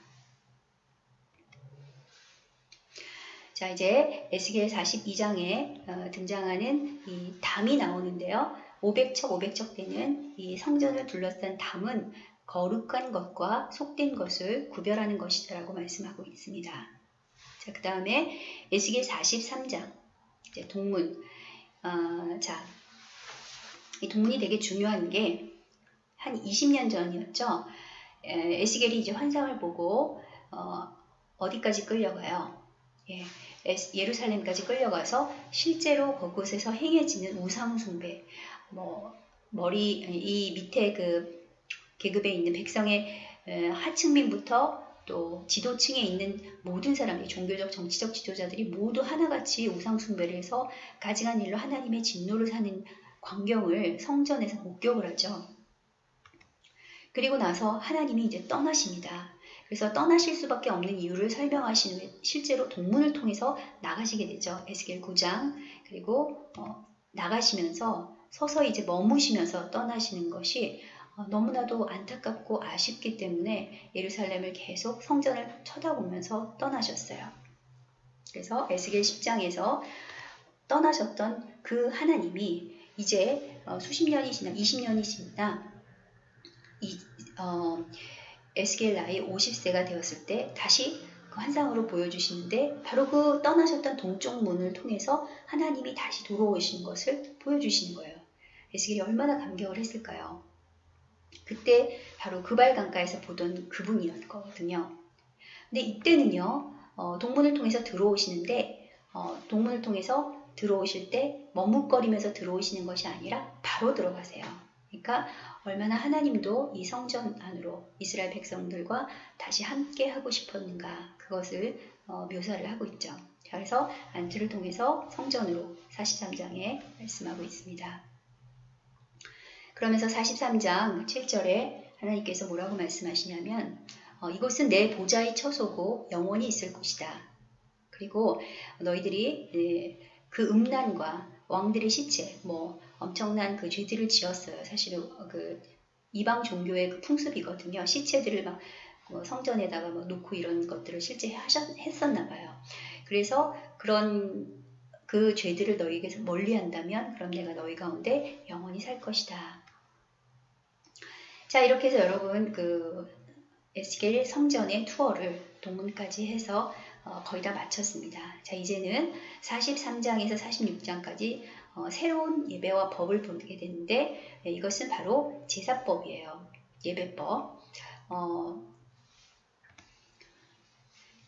자 이제 에스겔 42장에 어, 등장하는 이 담이 나오는데요. 500척 500척 되는 이 성전을 둘러싼 담은 거룩한 것과 속된 것을 구별하는 것이다라고 말씀하고 있습니다. 자, 그 다음에 에스겔 43장 이제 동문 어, 자, 이 동문이 되게 중요한 게 한 20년 전이었죠. 에, 에스겔이 이제 환상을 보고 어, 어디까지 끌려가요? 예, 예루살렘까지 끌려가서 실제로 그곳에서 행해지는 우상 숭배, 뭐 머리 이 밑에 그 계급에 있는 백성의 하층민부터 또 지도층에 있는 모든 사람이 종교적 정치적 지도자들이 모두 하나같이 우상 숭배를 해서 가증한 일로 하나님의 진노를 사는 광경을 성전에서 목격을 하죠. 그리고 나서 하나님이 이제 떠나십니다. 그래서 떠나실 수밖에 없는 이유를 설명하시는 후에 실제로 동문을 통해서 나가시게 되죠. 에스겔 9장 그리고 어, 나가시면서 서서히 이제 머무시면서 떠나시는 것이 어, 너무나도 안타깝고 아쉽기 때문에 예루살렘을 계속 성전을 쳐다보면서 떠나셨어요. 그래서 에스겔 10장에서 떠나셨던 그 하나님이 이제 어, 수십 년이 지나 20년이 지나 이, 어, 에스겔 나이 50세가 되었을 때 다시 그 환상으로 보여주시는데 바로 그 떠나셨던 동쪽 문을 통해서 하나님이 다시 돌아오신 것을 보여주시는 거예요. 에스겔이 얼마나 감격을 했을까요? 그때 바로 그발 강가에서 보던 그분이었거든요. 근데 이때는요, 어, 동문을 통해서 들어오시는데, 어, 동문을 통해서 들어오실 때 머뭇거리면서 들어오시는 것이 아니라 바로 들어가세요. 그러니까 얼마나 하나님도 이 성전 안으로 이스라엘 백성들과 다시 함께 하고 싶었는가 그것을 어, 묘사를 하고 있죠. 그래서 안트를 통해서 성전으로 43장에 말씀하고 있습니다. 그러면서 43장 7절에 하나님께서 뭐라고 말씀하시냐면 어, 이곳은 내 보좌의 처소고 영원히 있을 곳이다. 그리고 너희들이 예, 그 음란과 왕들의 시체, 뭐 엄청난 그 죄들을 지었어요. 사실은 그 이방 종교의 그 풍습이거든요. 시체들을 막 뭐 성전에다가 뭐 놓고 이런 것들을 실제 하셨, 했었나 봐요. 그래서 그런 그 죄들을 너희에게서 멀리 한다면 그럼 내가 너희 가운데 영원히 살 것이다. 자 이렇게 해서 여러분 그 에스겔 성전의 투어를 동문까지 해서 어, 거의 다 마쳤습니다. 자 이제는 43장에서 46장까지 어, 새로운 예배와 법을 보게 되는데 네, 이것은 바로 제사법이에요. 예배법. 어,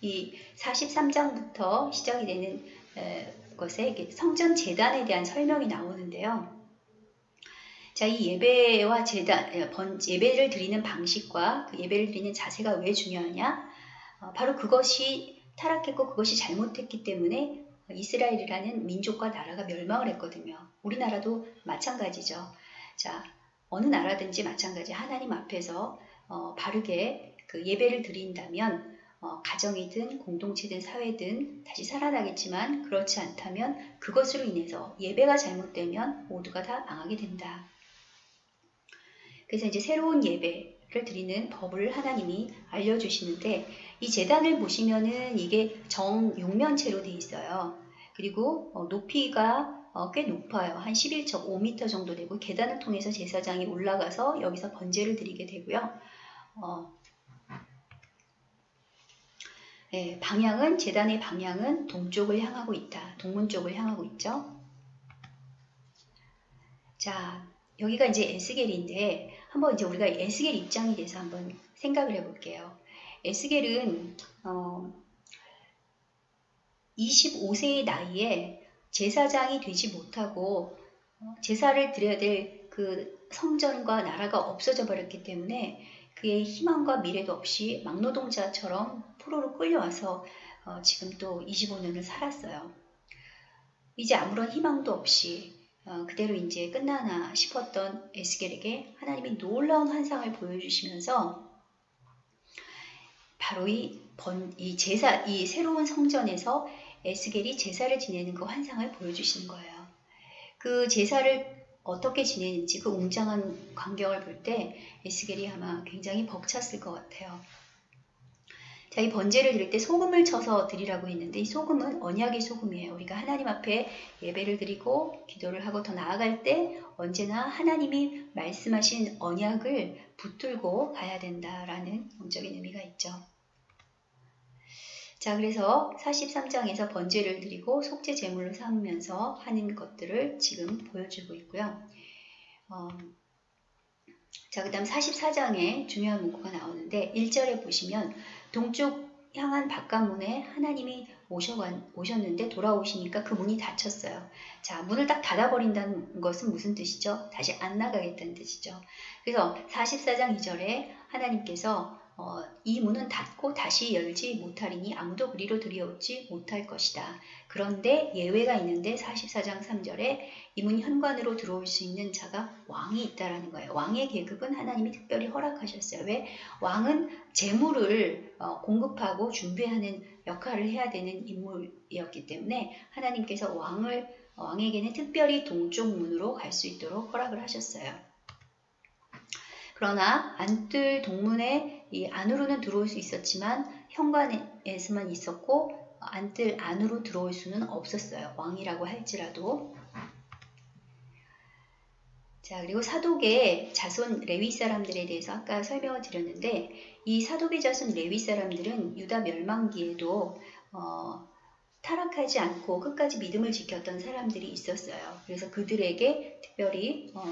이 43장부터 시작이 되는 에, 것에 성전 재단에 대한 설명이 나오는데요. 자, 이 예배와 재단, 예배를 드리는 방식과 그 예배를 드리는 자세가 왜 중요하냐? 어, 바로 그것이 타락했고 그것이 잘못했기 때문에 이스라엘이라는 민족과 나라가 멸망을 했거든요. 우리나라도 마찬가지죠. 자, 어느 나라든지 마찬가지 하나님 앞에서 어, 바르게 그 예배를 드린다면 어, 가정이든 공동체든 사회든 다시 살아나겠지만 그렇지 않다면 그것으로 인해서 예배가 잘못되면 모두가 다 망하게 된다. 그래서 이제 새로운 예배를 드리는 법을 하나님이 알려주시는데 이 재단을 보시면은 이게 정육면체로 돼 있어요. 그리고 어, 높이가 어, 꽤 높아요. 한 11.5m 정도 되고 계단을 통해서 제사장이 올라가서 여기서 번제를 드리게 되고요. 어, 예, 방향은 재단의 방향은 동쪽을 향하고 있다. 동문 쪽을 향하고 있죠. 자, 여기가 이제 에스겔인데 한번 이제 우리가 에스겔 입장에 대해서 한번 생각을 해볼게요. 에스겔은 어, 25세의 나이에 제사장이 되지 못하고 어, 제사를 드려야 될 그 성전과 나라가 없어져 버렸기 때문에 그의 희망과 미래도 없이 막노동자처럼 포로로 끌려와서 어, 지금 또 25년을 살았어요. 이제 아무런 희망도 없이 어, 그대로 이제 끝나나 싶었던 에스겔에게 하나님이 놀라운 환상을 보여주시면서 바로 이, 번, 이 제사, 이 새로운 성전에서 에스겔이 제사를 지내는 그 환상을 보여주시는 거예요. 그 제사를 어떻게 지내는지 그 웅장한 광경을 볼 때 에스겔이 아마 굉장히 벅찼을 것 같아요. 자, 이 번제를 드릴 때 소금을 쳐서 드리라고 했는데 이 소금은 언약의 소금이에요. 우리가 하나님 앞에 예배를 드리고 기도를 하고 더 나아갈 때 언제나 하나님이 말씀하신 언약을 붙들고 가야 된다라는 영적인 의미가 있죠. 자, 그래서 43장에서 번제를 드리고 속죄 제물로 삼으면서 하는 것들을 지금 보여주고 있고요. 어, 자, 그 다음 44장에 중요한 문구가 나오는데 1절에 보시면 동쪽 향한 바깥문에 하나님이 오셨는데 돌아오시니까 그 문이 닫혔어요. 자, 문을 딱 닫아버린다는 것은 무슨 뜻이죠? 다시 안 나가겠다는 뜻이죠. 그래서 44장 2절에 하나님께서 어, 이 문은 닫고 다시 열지 못하리니 아무도 그리로 들여오지 못할 것이다. 그런데 예외가 있는데 44장 3절에 이 문 현관으로 들어올 수 있는 자가 왕이 있다라는 거예요. 왕의 계급은 하나님이 특별히 허락하셨어요. 왜? 왕은 재물을 어, 공급하고 준비하는 역할을 해야 되는 인물이었기 때문에 하나님께서 왕을 왕에게는 특별히 동쪽 문으로 갈 수 있도록 허락을 하셨어요. 그러나 안뜰 동문에 이 안으로는 들어올 수 있었지만 현관에서만 있었고 안뜰 안으로 들어올 수는 없었어요. 왕이라고 할지라도. 자, 그리고 사독의 자손 레위 사람들에 대해서 아까 설명을 드렸는데 이 사독의 자손 레위 사람들은 유다 멸망기에도 어, 타락하지 않고 끝까지 믿음을 지켰던 사람들이 있었어요. 그래서 그들에게 특별히 어,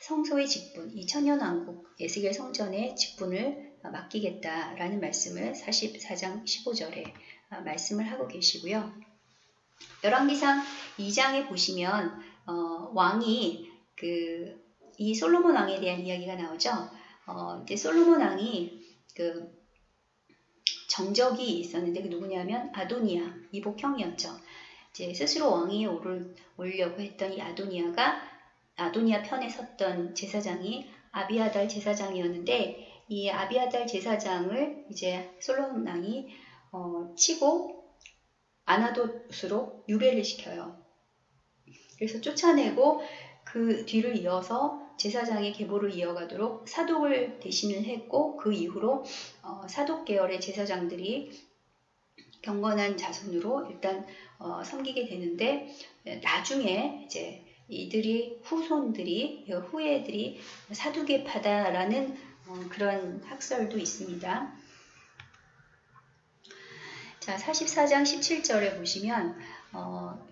성소의 직분, 이 천년왕국 예스겔 성전의 직분을 맡기겠다라는 말씀을 44장 15절에 아, 말씀을 하고 계시고요. 열왕기상 2장에 보시면 어, 왕이 그 이 솔로몬 왕에 대한 이야기가 나오죠. 어, 이제 솔로몬 왕이 그 정적이 있었는데 그 누구냐면 아도니아 이복형이었죠. 이제 스스로 왕위에 오르려고 했던 이 아도니아가 아도니아 편에 섰던 제사장이 아비아달 제사장이었는데 이 아비아달 제사장을 이제 솔로몬 왕이 어, 치고 아나돗으로 유배를 시켜요. 그래서 쫓아내고 그 뒤를 이어서 제사장의 계보를 이어가도록 사독을 대신을 했고 그 이후로 어, 사독 계열의 제사장들이 경건한 자손으로 일단 어, 섬기게 되는데 나중에 이제 이들이 후손들이 후예들이 사두개파다라는 어, 그런 학설도 있습니다. 자 44장 17절에 보시면 어,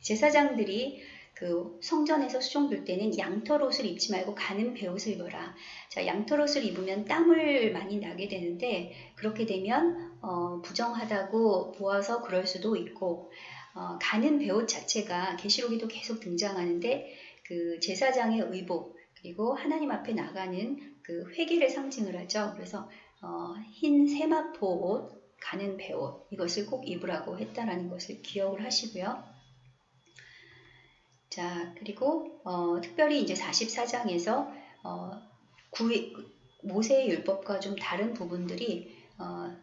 제사장들이 그 성전에서 수종들 때는 양털 옷을 입지 말고 가는 배옷을 입어라. 자, 양털 옷을 입으면 땀을 많이 나게 되는데 그렇게 되면 어, 부정하다고 보아서 그럴 수도 있고 어, 가는 배옷 자체가 계시록에도 계속 등장하는데 그 제사장의 의복 그리고 하나님 앞에 나가는 그 회개를 상징을 하죠. 그래서 어, 흰 세마포 옷, 가는 배옷 이것을 꼭 입으라고 했다라는 것을 기억을 하시고요. 자 그리고 어, 특별히 이제 44장에서 어, 구의, 모세의 율법과 좀 다른 부분들이 어,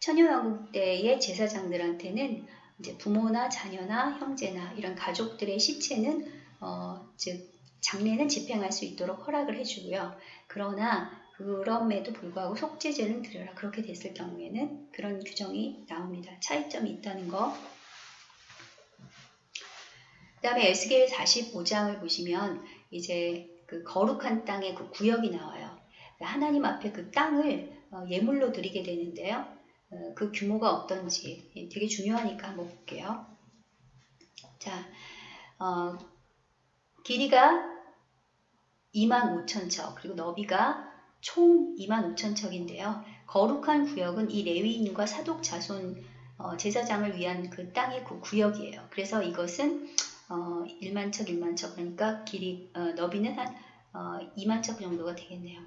천연왕국 때의 제사장들한테는 이제 부모나 자녀나 형제나 이런 가족들의 시체는 어, 즉 장례는 집행할 수 있도록 허락을 해주고요. 그러나 그럼에도 불구하고 속죄제는 드려라. 그렇게 됐을 경우에는 그런 규정이 나옵니다. 차이점이 있다는 거. 그 다음에 에스겔 45장을 보시면 이제 그 거룩한 땅의 그 구역이 나와요. 하나님 앞에 그 땅을 어, 예물로 드리게 되는데요. 어, 그 규모가 어떤지 되게 중요하니까 한번 볼게요. 자, 어, 길이가 2만 5천 척 그리고 너비가 총 2만 5천 척인데요. 거룩한 구역은 이 레위인과 사독 자손 어, 제사장을 위한 그 땅의 그 구역이에요. 그래서 이것은 어, 1만 척, 1만 척 그러니까 길이 어, 너비는 한 어, 2만 척 정도가 되겠네요.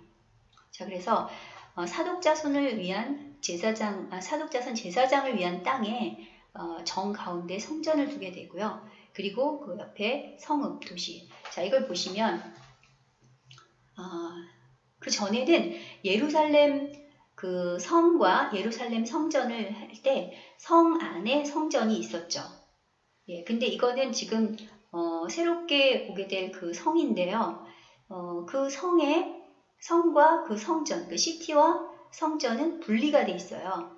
자, 그래서 어, 사독자손을 위한 제사장, 아, 사독자손 제사장을 위한 땅에 어, 정 가운데 성전을 두게 되고요. 그리고 그 옆에 성읍 도시. 자, 이걸 보시면 어, 그 전에는 예루살렘 그 성과 예루살렘 성전을 할 때 성 안에 성전이 있었죠. 예, 근데 이거는 지금 어, 새롭게 오게 될그 성인데요. 어, 그 성의 성과 그 성전, 그 시티와 성전은 분리가 돼 있어요.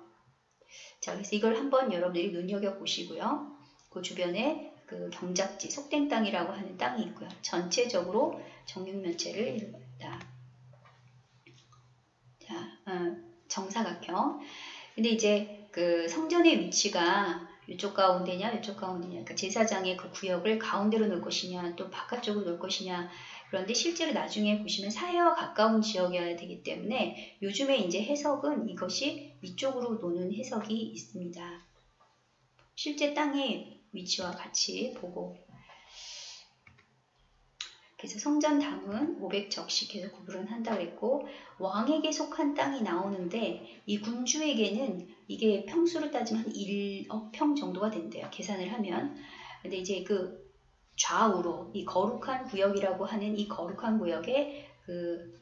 자, 그래서 이걸 한번 여러분들이 눈여겨 보시고요. 그 주변에 그 경작지, 속된 땅이라고 하는 땅이 있고요. 전체적으로 정육면체를 이루다. 자, 어, 정사각형. 근데 이제 그 성전의 위치가 이쪽 가운데냐, 이쪽 가운데냐, 그러니까 제사장의 그 구역을 가운데로 놓을 것이냐, 또 바깥쪽으로 놓을 것이냐. 그런데 실제로 나중에 보시면 사해와 가까운 지역이어야 되기 때문에 요즘에 이제 해석은 이것이 위쪽으로 노는 해석이 있습니다. 실제 땅의 위치와 같이 보고 그래서 성전 담은 500적씩 해서 구분을 한다고 했고 왕에게 속한 땅이 나오는데 이 군주에게는 이게 평수를 따지면 한 1억 평 정도가 된대요. 계산을 하면. 근데 이제 그 좌우로 이 거룩한 구역이라고 하는 이 거룩한 구역에 그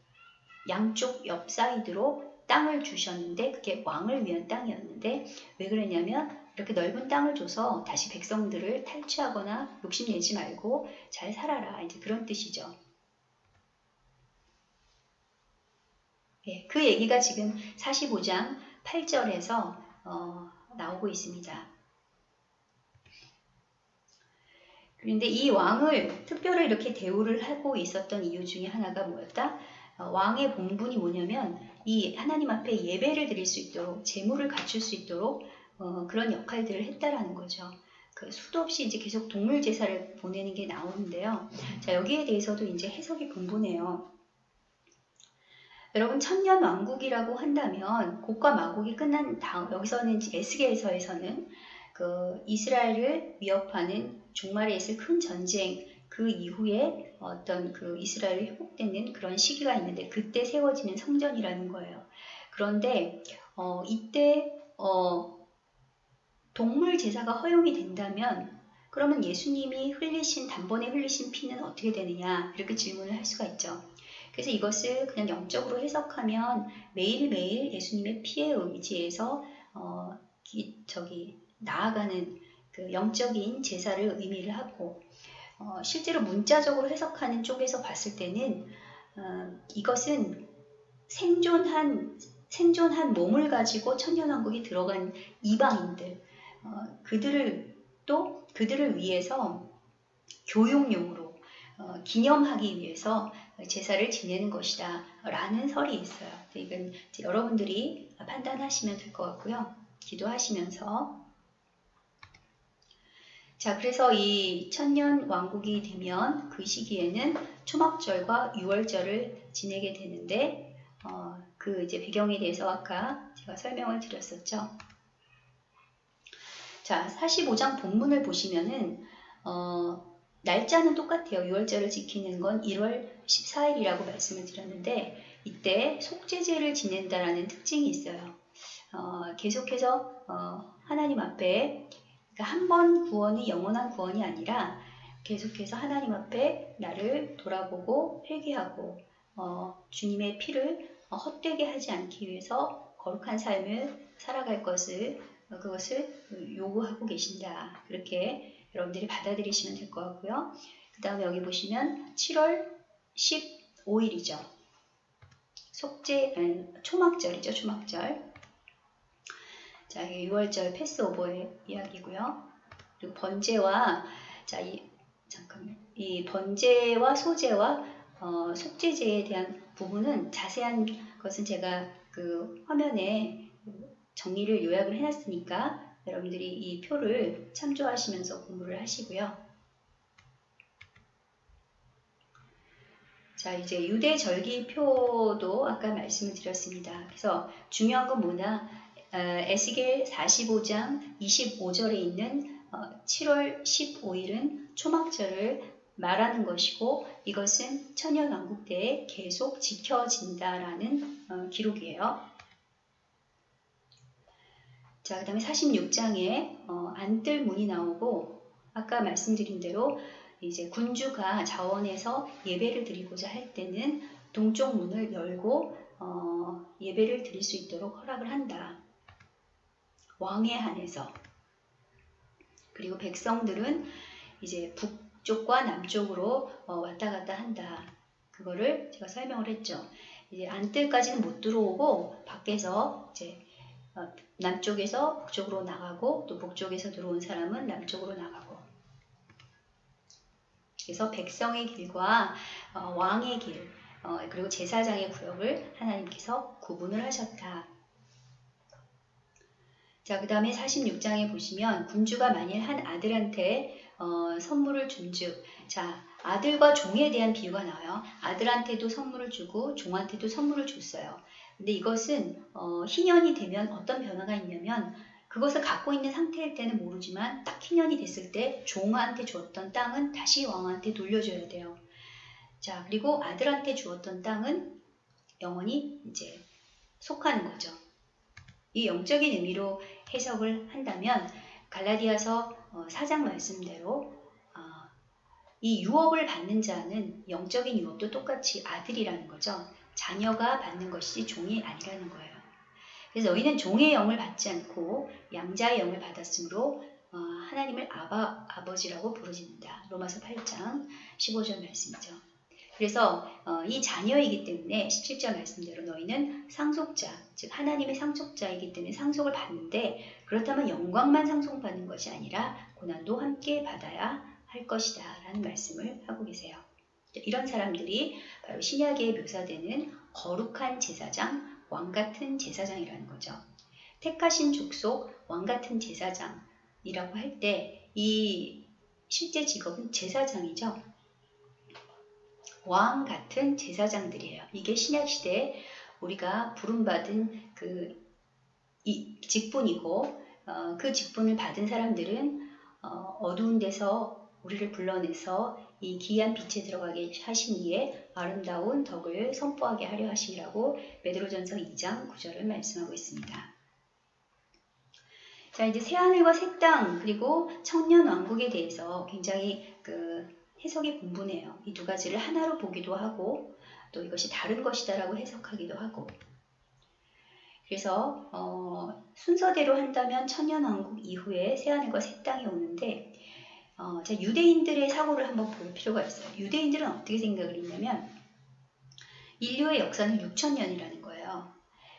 양쪽 옆 사이드로 땅을 주셨는데 그게 왕을 위한 땅이었는데 왜 그랬냐면 이렇게 넓은 땅을 줘서 다시 백성들을 탈취하거나 욕심내지 말고 잘 살아라. 이제 그런 뜻이죠. 예, 그 얘기가 지금 45장 8절에서 어, 나오고 있습니다. 그런데 이 왕을 특별히 이렇게 대우를 하고 있었던 이유 중에 하나가 뭐였다? 어, 왕의 본분이 뭐냐면 이 하나님 앞에 예배를 드릴 수 있도록 재물을 갖출 수 있도록 어, 그런 역할들을 했다라는 거죠. 그 수도 없이 이제 계속 동물 제사를 보내는 게 나오는데요. 자 여기에 대해서도 이제 해석이 분분해요. 여러분 천년 왕국이라고 한다면 곡과 마곡이 끝난 다음 여기서는 에스겔서에서는 그 이스라엘을 위협하는 종말에 있을 큰 전쟁 그 이후에 어떤 그 이스라엘이 회복되는 그런 시기가 있는데 그때 세워지는 성전이라는 거예요. 그런데 어, 이때 어, 동물 제사가 허용이 된다면 그러면 예수님이 흘리신 단번에 흘리신 피는 어떻게 되느냐 이렇게 질문을 할 수가 있죠. 그래서 이것을 그냥 영적으로 해석하면 매일매일 예수님의 피에 의지해서 어, 기, 저기 나아가는 그 영적인 제사를 의미를 하고 어, 실제로 문자적으로 해석하는 쪽에서 봤을 때는 어, 이것은 생존한 생존한 몸을 가지고 천년왕국이 들어간 이방인들 어, 그들을 또 그들을 위해서 교육용으로 어, 기념하기 위해서 제사를 지내는 것이다 라는 설이 있어요. 이건 여러분들이 판단하시면 될 것 같고요. 기도하시면서 자 그래서 이 천년 왕국이 되면 그 시기에는 초막절과 유월절을 지내게 되는데 어, 그 이제 배경에 대해서 아까 제가 설명을 드렸었죠. 자, 45장 본문을 보시면은 어, 날짜는 똑같아요. 6월절을 지키는 건 1월 14일이라고 말씀을 드렸는데 이때 속죄제를 지낸다라는 특징이 있어요. 어, 계속해서 어, 하나님 앞에 그러니까 한 번 구원이 영원한 구원이 아니라 계속해서 하나님 앞에 나를 돌아보고 회개하고 어, 주님의 피를 헛되게 하지 않기 위해서 거룩한 삶을 살아갈 것을 어, 그것을 요구하고 계신다. 그렇게 여러분들이 받아들이시면 될 것 같고요. 그 다음에 여기 보시면 7월 15일이죠. 속죄, 초막절이죠. 초막절. 자, 이게 6월절 패스오버의 이야기고요. 그리고 번제와 자, 이 잠깐만. 이 번제와 소제와 어, 속죄제에 대한 부분은 자세한 것은 제가 그 화면에 정리를 요약을 해놨으니까 여러분들이 이 표를 참조하시면서 공부를 하시고요. 자, 이제 유대 절기표도 아까 말씀을 드렸습니다. 그래서 중요한 건 뭐냐? 어, 에스겔 45장 25절에 있는 어, 7월 15일은 초막절을 말하는 것이고 이것은 천년왕국 때에 계속 지켜진다라는 어, 기록이에요. 자, 그 다음에 46장에 어, 안뜰문이 나오고 아까 말씀드린 대로 이제 군주가 자원에서 예배를 드리고자 할 때는 동쪽 문을 열고 어, 예배를 드릴 수 있도록 허락을 한다. 왕에 한해서. 그리고 백성들은 이제 북쪽과 남쪽으로 어, 왔다 갔다 한다. 그거를 제가 설명을 했죠. 이제 안뜰까지는 못 들어오고 밖에서 이제 어, 남쪽에서 북쪽으로 나가고 또 북쪽에서 들어온 사람은 남쪽으로 나가고 그래서 백성의 길과 어, 왕의 길 어, 그리고 제사장의 구역을 하나님께서 구분을 하셨다. 자, 그 다음에 46장에 보시면 군주가 만일 한 아들한테 어, 선물을 준즉 자, 아들과 종에 대한 비유가 나와요. 아들한테도 선물을 주고 종한테도 선물을 줬어요. 근데 이것은 어, 희년이 되면 어떤 변화가 있냐면 그것을 갖고 있는 상태일 때는 모르지만 딱 희년이 됐을 때 종한테 주었던 땅은 다시 왕한테 돌려줘야 돼요. 자, 그리고 아들한테 주었던 땅은 영원히 이제 속하는 거죠. 이 영적인 의미로 해석을 한다면 갈라디아서 어, 사장 말씀대로 어, 이 유업을 받는 자는 영적인 유업도 똑같이 아들이라는 거죠. 자녀가 받는 것이 종이 아니라는 거예요. 그래서 너희는 종의 영을 받지 않고 양자의 영을 받았으므로 어, 하나님을 아바, 아버지라고 부르진다. 로마서 8장 15절 말씀이죠. 그래서 어, 이 자녀이기 때문에 17절 말씀대로 너희는 상속자, 즉 하나님의 상속자이기 때문에 상속을 받는데 그렇다면 영광만 상속받는 것이 아니라 고난도 함께 받아야 할 것이다 라는 말씀을 하고 계세요. 이런 사람들이 바로 신약에 묘사되는 거룩한 제사장, 왕 같은 제사장이라는 거죠. 택하신 족속, 왕 같은 제사장이라고 할 때 이 실제 직업은 제사장이죠. 왕 같은 제사장들이에요. 이게 신약 시대에 우리가 부름받은 그 직분이고 어, 그 직분을 받은 사람들은 어, 두운 데서 우리를 불러내서 이 기이한 빛에 들어가게 하시니에 아름다운 덕을 선포하게 하려 하심이라고 베드로전서 2장 9절을 말씀하고 있습니다. 자 이제 새하늘과 새 땅 그리고 청년 왕국에 대해서 굉장히 그 해석이 분분해요. 이 두 가지를 하나로 보기도 하고 또 이것이 다른 것이다라고 해석하기도 하고 그래서 어, 순서대로 한다면 천년왕국 이후에 새하늘과 새 땅이 오는데 어, 자, 유대인들의 사고를 한번 볼 필요가 있어요. 유대인들은 어떻게 생각을 했냐면 인류의 역사는 6천년이라는 거예요.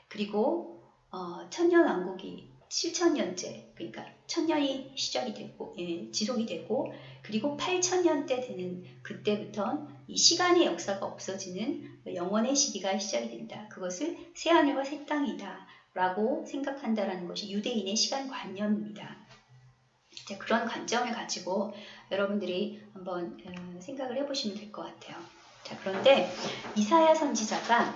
그리고 어, 천년 왕국이 7천년째 그러니까 천년이 시작이 되고 예, 지속이 되고 그리고 8천년 때 되는 그때부터 이 시간의 역사가 없어지는 영원의 시기가 시작이 된다. 그것을 새 하늘과 새 땅이다 라고 생각한다라는 것이 유대인의 시간 관념입니다. 그런 관점을 가지고 여러분들이 한번 어, 생각을 해보시면 될 것 같아요. 자, 그런데 이사야 선지자가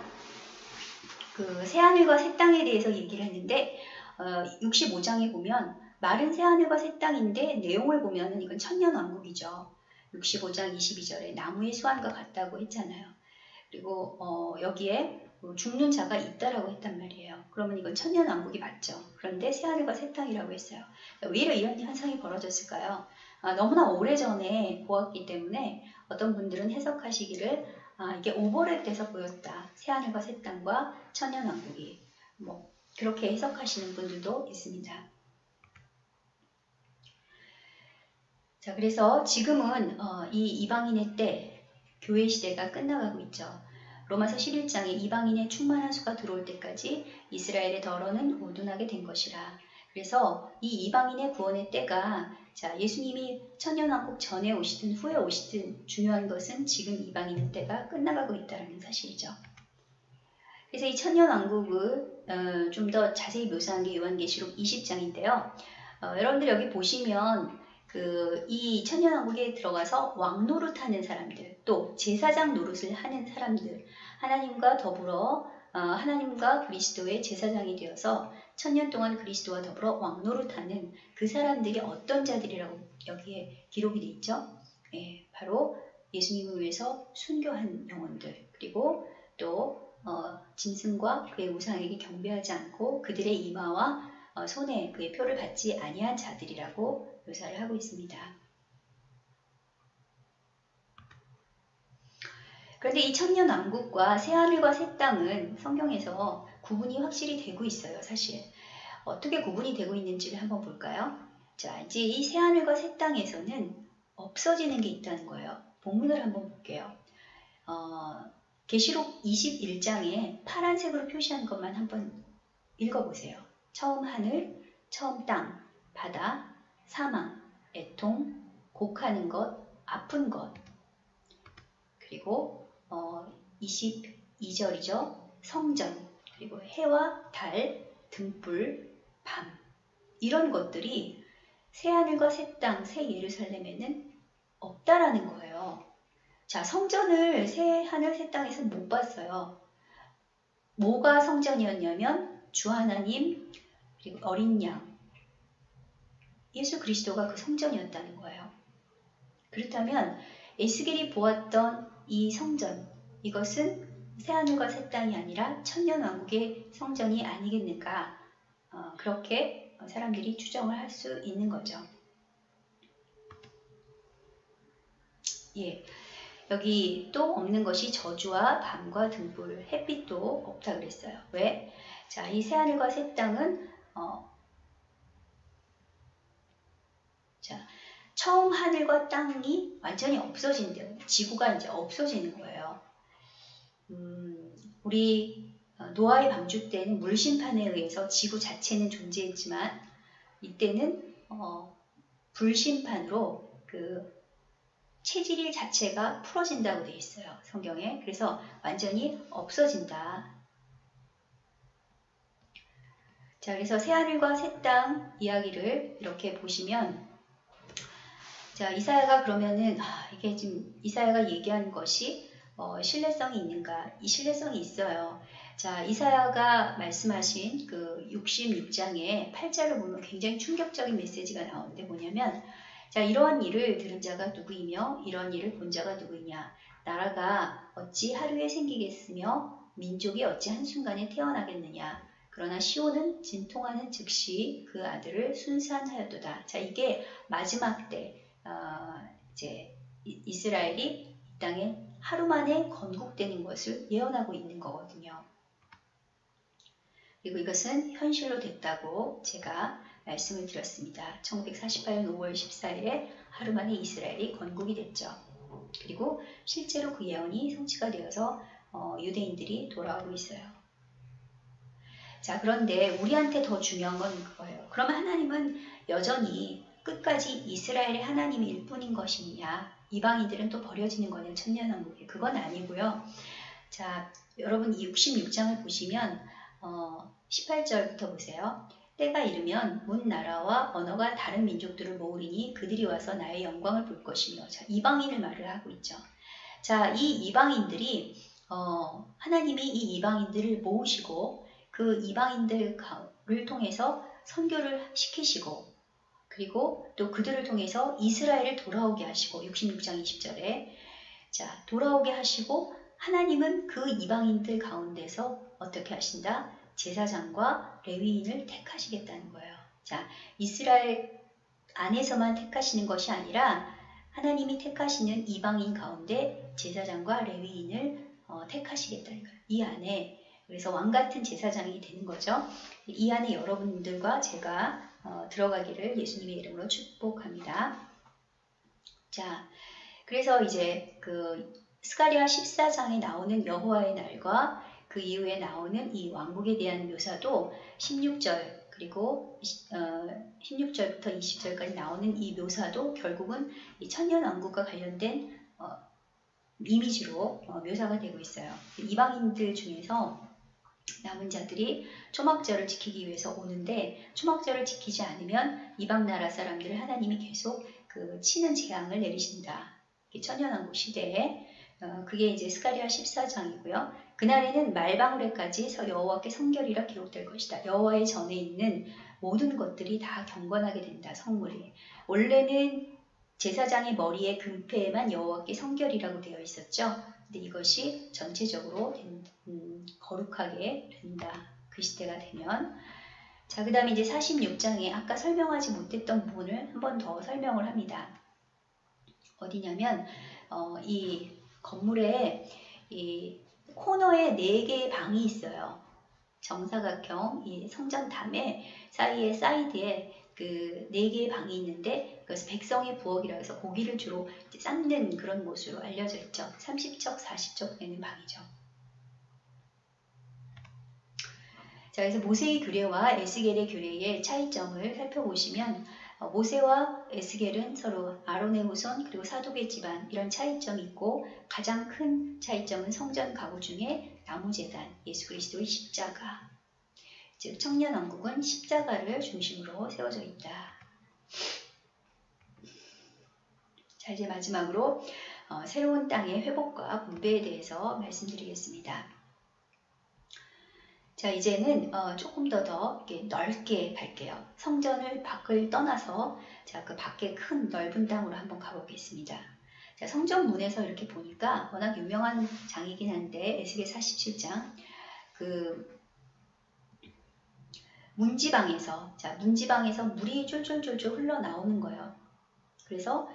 그 새하늘과 새 땅에 대해서 얘기를 했는데 어, 65장에 보면 마른 새하늘과 새 땅인데 내용을 보면 이건 천년왕국이죠. 65장 22절에 나무의 수완과 같다고 했잖아요. 그리고 어, 여기에 뭐 죽는 자가 있다라고 했단 말이에요. 그러면 이건 천년 왕국이 맞죠. 그런데 새하늘과 새 땅이라고 했어요. 왜 이런 현상이 벌어졌을까요? 아, 너무나 오래전에 보았기 때문에 어떤 분들은 해석하시기를 아, 이게 오버랩 돼서 보였다. 새하늘과 새 땅과 천년 왕국이 뭐 그렇게 해석하시는 분들도 있습니다. 자, 그래서 지금은 어, 이 이방인의 때 교회 시대가 끝나가고 있죠. 로마서 11장에 이방인의 충만한 수가 들어올 때까지 이스라엘의 덜어는 오둔하게 된 것이라. 그래서 이 이방인의 구원의 때가 자 예수님이 천년왕국 전에 오시든 후에 오시든 중요한 것은 지금 이방인의 때가 끝나가고 있다는 사실이죠. 그래서 이 천년왕국을 어, 좀 더 자세히 묘사한 게 요한계시록 20장인데요. 어, 여러분들 여기 보시면 그 이 천년왕국에 들어가서 왕 노릇하는 사람들, 또 제사장 노릇을 하는 사람들, 하나님과 더불어 어, 하나님과 그리스도의 제사장이 되어서 천년 동안 그리스도와 더불어 왕 노릇하는 그 사람들이 어떤 자들이라고 여기에 기록이 돼 있죠. 예, 바로 예수님을 위해서 순교한 영혼들 그리고 또 어, 짐승과 그의 우상에게 경배하지 않고 그들의 이마와 어, 손에 그의 표를 받지 아니한 자들이라고 묘사를 하고 있습니다. 그런데 이 천년 왕국과 새하늘과 새 땅은 성경에서 구분이 확실히 되고 있어요, 사실. 어떻게 구분이 되고 있는지를 한번 볼까요? 자, 이제 이 새하늘과 새 땅에서는 없어지는 게 있다는 거예요. 본문을 한번 볼게요. 어, 계시록 21장에 파란색으로 표시한 것만 한번 읽어보세요. 처음 하늘, 처음 땅, 바다, 사망, 애통, 곡하는 것, 아픈 것. 그리고 어, 22절이죠. 성전, 그리고 해와 달, 등불, 밤. 이런 것들이 새하늘과 새 땅, 새 예루살렘에는 없다라는 거예요. 자, 성전을 새 하늘 새 땅에서 못 봤어요. 뭐가 성전이었냐면 주 하나님 그리고 어린 양 예수 그리스도가 그 성전이었다는 거예요. 그렇다면 에스겔이 보았던 이 성전 이것은 새하늘과 새 땅이 아니라 천년왕국의 성전이 아니겠는가 어, 그렇게 사람들이 추정을 할 수 있는 거죠. 예, 여기 또 없는 것이 저주와 밤과 등불, 햇빛도 없다 그랬어요. 왜? 자, 이 새하늘과 새 땅은 어, 자, 처음 하늘과 땅이 완전히 없어진대요. 지구가 이제 없어지는 거예요. 음, 우리 어, 노아의 방주 때는 물 심판에 의해서 지구 자체는 존재했지만 이때는 어, 불심판으로 그 체질 자체가 풀어진다고 되어 있어요. 성경에. 그래서 완전히 없어진다. 자, 그래서 새하늘과 새 땅 이야기를 이렇게 보시면 자, 이사야가 그러면은 아, 이게 지금 이사야가 얘기한 것이 어, 신뢰성이 있는가? 이 신뢰성이 있어요. 자, 이사야가 말씀하신 그 66장의 8절을 보면 굉장히 충격적인 메시지가 나오는데 뭐냐면 자, 이러한 일을 들은 자가 누구이며 이러한 일을 본 자가 누구이냐? 나라가 어찌 하루에 생기겠으며 민족이 어찌 한순간에 태어나겠느냐? 그러나 시온은 진통하는 즉시 그 아들을 순산하였도다. 자, 이게 마지막 때 어, 이제 이스라엘이 이 땅에 하루 만에 건국되는 것을 예언하고 있는 거거든요. 그리고 이것은 현실로 됐다고 제가 말씀을 드렸습니다. 1948년 5월 14일에 하루 만에 이스라엘이 건국이 됐죠. 그리고 실제로 그 예언이 성취가 되어서 어, 유대인들이 돌아오고 있어요. 자, 그런데 우리한테 더 중요한 건 그거예요. 그러면 하나님은 여전히 끝까지 이스라엘의 하나님일 뿐인 것이냐? 이방인들은 또 버려지는 거냐? 천년왕국에. 그건 아니고요. 자, 여러분 이 66장을 보시면 어, 18절부터 보세요. 때가 이르면 문 나라와 언어가 다른 민족들을 모으리니 그들이 와서 나의 영광을 볼 것이며 자, 이방인을 말을 하고 있죠. 자, 이 이방인들이 어, 하나님이 이 이방인들을 모으시고 그 이방인들을 통해서 선교를 시키시고 그리고 또 그들을 통해서 이스라엘을 돌아오게 하시고 66장 20절에 자 돌아오게 하시고 하나님은 그 이방인들 가운데서 어떻게 하신다? 제사장과 레위인을 택하시겠다는 거예요. 자, 이스라엘 안에서만 택하시는 것이 아니라 하나님이 택하시는 이방인 가운데 제사장과 레위인을 어, 택하시겠다는 거예요. 이 안에 그래서 왕 같은 제사장이 되는 거죠. 이 안에 여러분들과 제가 어, 들어가기를 예수님의 이름으로 축복합니다. 자, 그래서 이제 그 스가리아 14장에 나오는 여호와의 날과 그 이후에 나오는 이 왕국에 대한 묘사도 16절 그리고 어, 16절부터 20절까지 나오는 이 묘사도 결국은 이 천년 왕국과 관련된 어, 이미지로 어, 묘사가 되고 있어요. 이방인들 중에서 남은 자들이 초막절을 지키기 위해서 오는데 초막절을 지키지 않으면 이방 나라 사람들을 하나님이 계속 그 치는 재앙을 내리신다. 천년왕국 시대에 어, 그게 이제 스가리아 14장이고요. 그날에는 말방울에까지 여호와께 성결이라 기록될 것이다. 여호와의 전에 있는 모든 것들이 다 경건하게 된다. 성물이 원래는 제사장의 머리에 금패에만 여호와께 성결이라고 되어 있었죠. 근데 이것이 전체적으로 된, 음, 거룩하게 된다. 그 시대가 되면 자, 그 다음에 이제 46장에 아까 설명하지 못했던 부분을 한 번 더 설명을 합니다. 어디냐면 어, 이 건물에 이 코너에 네 개의 방이 있어요. 정사각형 이 성전담에 사이에 사이드에 그 네 개의 방이 있는데 그래서 백성의 부엌이라 해서 고기를 주로 삶는 그런 곳으로 알려져 있죠. 30척, 40척 되는 방이죠. 자, 그래서 모세의 규례와 에스겔의 규례의 차이점을 살펴보시면 어, 모세와 에스겔은 서로 아론의 후손 그리고 사독의 집안 이런 차이점이 있고 가장 큰 차이점은 성전 가구 중에 나무 재단 예수 그리스도의 십자가 즉 청년 왕국은 십자가를 중심으로 세워져 있다. 자 이제 마지막으로 어, 새로운 땅의 회복과 분배에 대해서 말씀드리겠습니다. 자 이제는 어, 조금 더 더 넓게 갈게요. 성전을 밖을 떠나서 자 그 밖에 큰 넓은 땅으로 한번 가보겠습니다. 자 성전 문에서 이렇게 보니까 워낙 유명한 장이긴 한데 에스겔 47장 그 문지방에서 자 문지방에서 물이 쫄쫄쫄쫄 흘러나오는 거예요. 그래서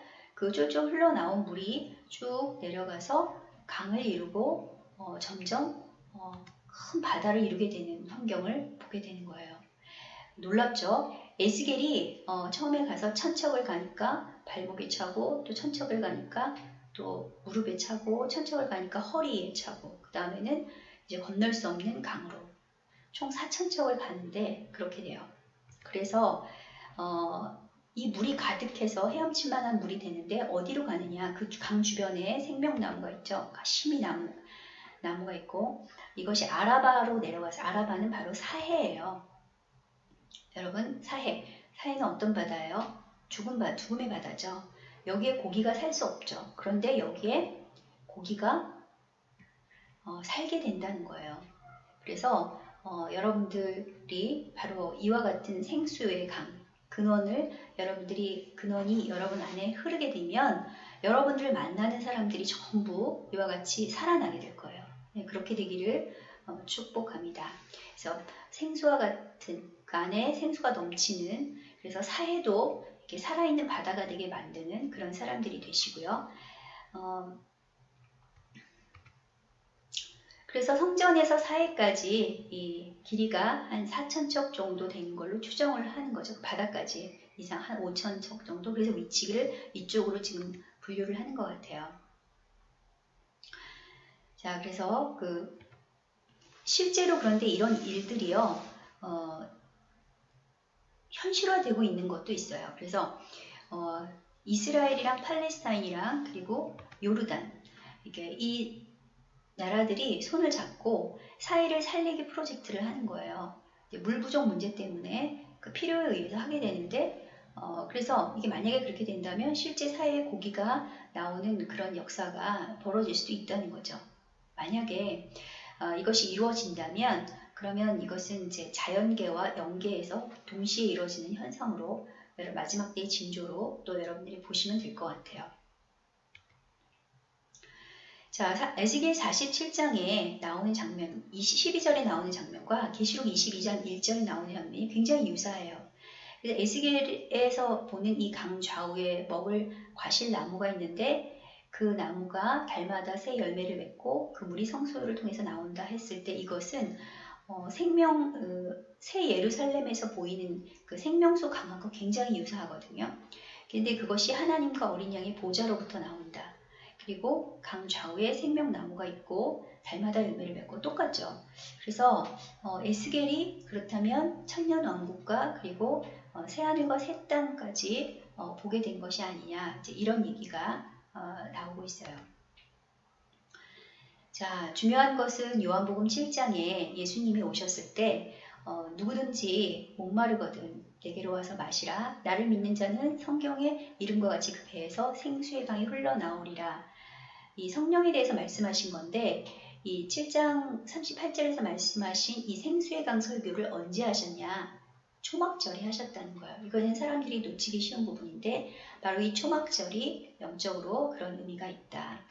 그 쫄쫄 흘러나온 물이 쭉 내려가서 강을 이루고 어, 점점 어, 큰 바다를 이루게 되는 환경을 보게 되는 거예요. 놀랍죠? 에스겔이 어, 처음에 가서 천척을 가니까 발목에 차고 또 천척을 가니까 또 무릎에 차고 천척을 가니까 허리에 차고 그 다음에는 이제 건널 수 없는 강으로 총 4천척을 가는데 그렇게 돼요. 그래서 어, 이 물이 가득해서 헤엄칠 만한 물이 되는데 어디로 가느냐 그 강 주변에 생명나무가 있죠. 심이 나무 나무가 있고 이것이 아라바로 내려가서 아라바는 바로 사해예요. 여러분 사해 사해는 어떤 바다예요? 죽은 바 죽음의 바다죠. 여기에 고기가 살 수 없죠. 그런데 여기에 고기가 어, 살게 된다는 거예요. 그래서 어, 여러분들이 바로 이와 같은 생수의 강 근원을 여러분들이 근원이 여러분 안에 흐르게 되면 여러분들 만나는 사람들이 전부 이와 같이 살아나게 될 거예요. 네, 그렇게 되기를 어, 축복합니다. 그래서 생수와 같은 그 안에 생수가 넘치는 그래서 사해도 이렇게 살아있는 바다가 되게 만드는 그런 사람들이 되시고요. 어, 그래서 성전에서 사해까지 이 길이가 한 4천척 정도 되는 걸로 추정을 하는 거죠. 바다까지 이상 한 5천척 정도. 그래서 위치를 이쪽으로 지금 분류를 하는 것 같아요. 자, 그래서 그 실제로 그런데 이런 일들이요, 어, 현실화되고 있는 것도 있어요. 그래서 어, 이스라엘이랑 팔레스타인이랑 그리고 요르단 이게 이 나라들이 손을 잡고 사회를 살리기 프로젝트를 하는 거예요. 물 부족 문제 때문에 그 필요에 의해서 하게 되는데 어, 그래서 이게 만약에 그렇게 된다면 실제 사회에 고기가 나오는 그런 역사가 벌어질 수도 있다는 거죠. 만약에 어, 이것이 이루어진다면 그러면 이것은 이제 자연계와 연계에서 동시에 이루어지는 현상으로 마지막 때의 징조로 또 여러분들이 보시면 될 것 같아요. 자, 에스겔 47장에 나오는 장면, 12절에 나오는 장면과 계시록 22장 1절에 나오는 장면이 굉장히 유사해요. 그래서 에스겔에서 보는 이 강 좌우에 먹을 과실 나무가 있는데 그 나무가 달마다 새 열매를 맺고 그 물이 성소를 통해서 나온다 했을 때 이것은 어, 생명 어, 새 예루살렘에서 보이는 그 생명수 강한과 굉장히 유사하거든요. 근데 그것이 하나님과 어린 양의 보좌로부터 나온다. 그리고 강 좌우에 생명나무가 있고 달마다 열매를 맺고 똑같죠. 그래서 어, 에스겔이 그렇다면 천년 왕국과 그리고 어, 새하늘과 새 땅까지 어, 보게 된 것이 아니냐 이런 얘기가 어, 나오고 있어요. 자, 중요한 것은 요한복음 7장에 예수님이 오셨을 때 어, 누구든지 목마르거든 내게로 와서 마시라. 나를 믿는 자는 성경의 이름과 같이 그 배에서 생수의 강이 흘러나오리라. 이 성령에 대해서 말씀하신 건데 이 7장 38절에서 말씀하신 이 생수의 강 설교를 언제 하셨냐? 초막절에 하셨다는 거예요. 이거는 사람들이 놓치기 쉬운 부분인데 바로 이 초막절이 영적으로 그런 의미가 있다.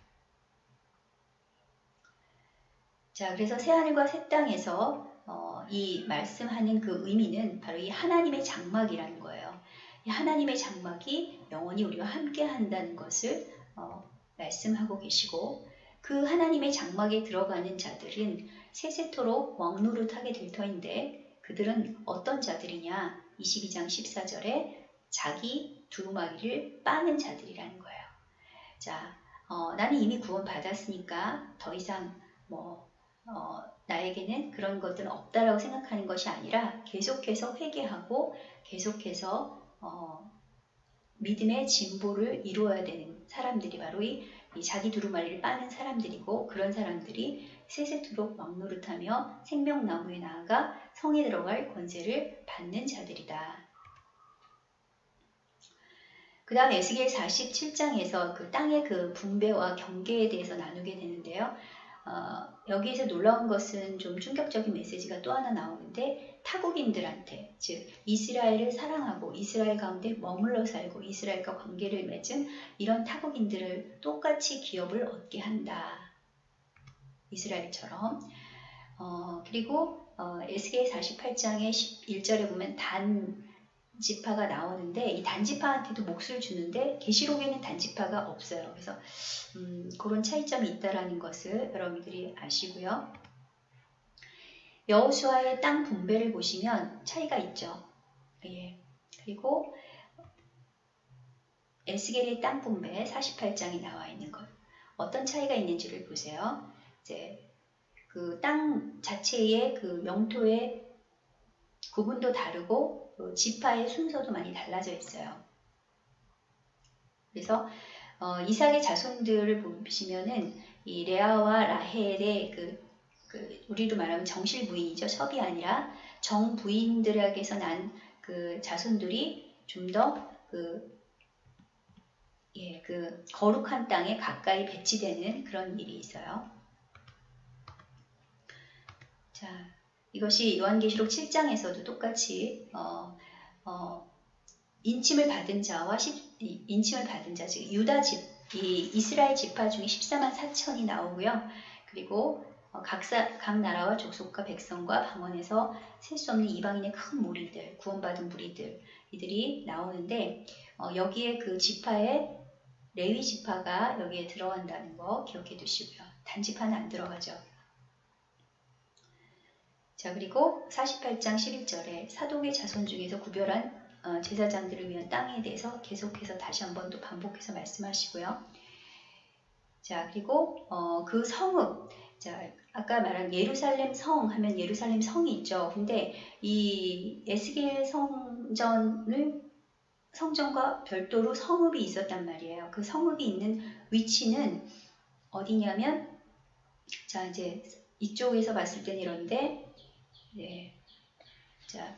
자, 그래서 새하늘과 새 땅에서 어, 이 말씀하는 그 의미는 바로 이 하나님의 장막이라는 거예요. 이 하나님의 장막이 영원히 우리와 함께 한다는 것을 어, 말씀하고 계시고 그 하나님의 장막에 들어가는 자들은 세세토록 왕노릇하게 될 터인데 그들은 어떤 자들이냐 22장 14절에 자기 두루마기를 빠는 자들이라는 거예요. 자, 어, 나는 이미 구원 받았으니까 더 이상 뭐 어, 나에게는 그런 것들은 없다라고 생각하는 것이 아니라 계속해서 회개하고 계속해서 어, 믿음의 진보를 이루어야 되는 사람들이 바로 이, 이 자기 두루마리를 빠는 사람들이고 그런 사람들이 세세토록 막노릇하며 생명나무에 나아가 성에 들어갈 권세를 받는 자들이다. 그 다음 에스겔 47장에서 그 땅의 그 분배와 경계에 대해서 나누게 되는데요. 어, 여기에서 놀라운 것은 좀 충격적인 메시지가 또 하나 나오는데 타국인들한테 즉 이스라엘을 사랑하고 이스라엘 가운데 머물러 살고 이스라엘과 관계를 맺은 이런 타국인들을 똑같이 기업을 얻게 한다. 이스라엘처럼 어, 그리고 어, 에스겔 48장의 1절에 보면 단 지파가 나오는데 이 단지파한테도 몫을 주는데 계시록에는 단지파가 없어요. 그래서 음, 그런 차이점이 있다라는 것을 여러분들이 아시고요. 여호수아의 땅 분배를 보시면 차이가 있죠. 예. 그리고 에스겔의 땅 분배 48장이 나와 있는 것. 어떤 차이가 있는지를 보세요. 이제 그 땅 자체의 그 영토의 구분도 다르고 그 지파의 순서도 많이 달라져 있어요. 그래서 어, 이삭의 자손들을 보시면은 이 레아와 라헬의 그, 그 우리로 말하면 정실 부인이죠. 섭이 아니라 정 부인들에게서 난 그 자손들이 좀더그 예, 그 거룩한 땅에 가까이 배치되는 그런 일이 있어요. 자, 이것이 요한계시록 7장에서도 똑같이 어, 어, 인침을 받은 자와 인침을 받은 자, 즉 유다 집, 이 이스라엘 지파 중에 14만 4천이 나오고요. 그리고 어, 각, 사, 각 나라와 족속과 백성과 방언에서 셀 수 없는 이방인의 큰 무리들, 구원받은 무리들 이들이 나오는데 어, 여기에 그 지파에 레위 지파가 여기에 들어간다는 거 기억해 두시고요. 단지파는 안 들어가죠. 자 그리고 48장 11절에 사독의 자손 중에서 구별한 어, 제사장들을 위한 땅에 대해서 계속해서 다시 한번 또 반복해서 말씀하시고요. 자 그리고 어, 그 성읍 자 아까 말한 예루살렘 성 하면 예루살렘 성이 있죠. 근데 이 에스겔 성전을 성전과 별도로 성읍이 있었단 말이에요. 그 성읍이 있는 위치는 어디냐면 자 이제 이쪽에서 봤을 때는 이런데 네. 자,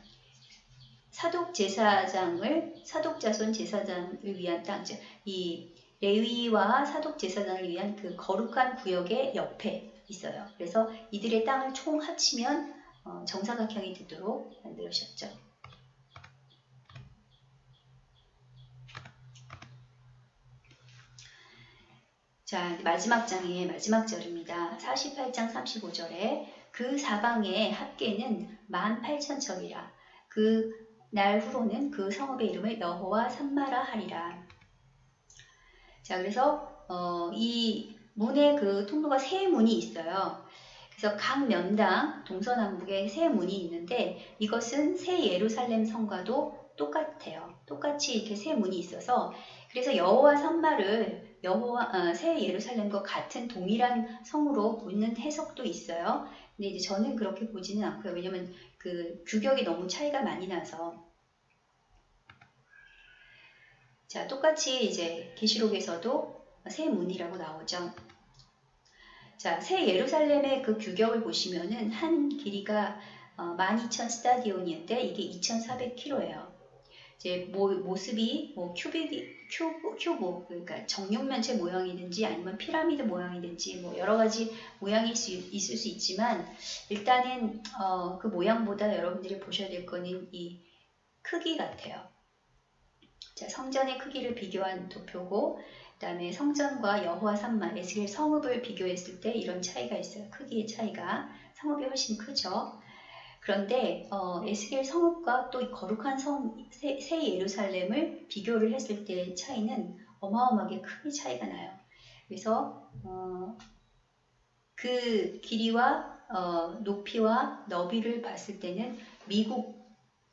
사독 제사장을 사독 자손 제사장을 위한 땅, 이 레위와 사독 제사장을 위한 그 거룩한 구역의 옆에 있어요. 그래서 이들의 땅을 총 합치면 어, 정사각형이 되도록 만들으셨죠. 자, 마지막 장의 마지막 절입니다. 48장 35절에 그 사방의 합계는 18,000척이라. 그 날 후로는 그 성읍의 이름을 여호와 산마라 하리라. 자, 그래서 어, 이 문의 그 통로가 세 문이 있어요. 그래서 각 면당 동서남북에 세 문이 있는데 이것은 새 예루살렘 성과도 똑같아요. 똑같이 이렇게 세 문이 있어서 그래서 여호와 산마를 여호와 어, 새 예루살렘과 같은 동일한 성으로 보는 해석도 있어요. 근데 이제 저는 그렇게 보지는 않고요. 왜냐면 그 규격이 너무 차이가 많이 나서. 자, 똑같이 이제 계시록에서도 세 문이라고 나오죠. 자, 새 예루살렘의 그 규격을 보시면은 한 길이가 어, 12,000 스타디온인데 이게 2,400km예요. 이제 모, 모습이 뭐 큐빅, 큐브, 큐브 그러니까 정육면체 모양이든지 아니면 피라미드 모양이든지 뭐 여러 가지 모양일 수 있을 수 있지만 일단은 어, 그 모양보다 여러분들이 보셔야 될 거는 이 크기 같아요. 자, 성전의 크기를 비교한 도표고 그 다음에 성전과 여호와 삼마 에스겔 성읍을 비교했을 때 이런 차이가 있어요. 크기의 차이가 성읍이 훨씬 크죠. 그런데 어, 에스겔 성읍과 또 거룩한 성 새, 새 예루살렘을 비교를 했을 때의 차이는 어마어마하게 크게 차이가 나요. 그래서 어, 그 길이와 어, 높이와 너비를 봤을 때는 미국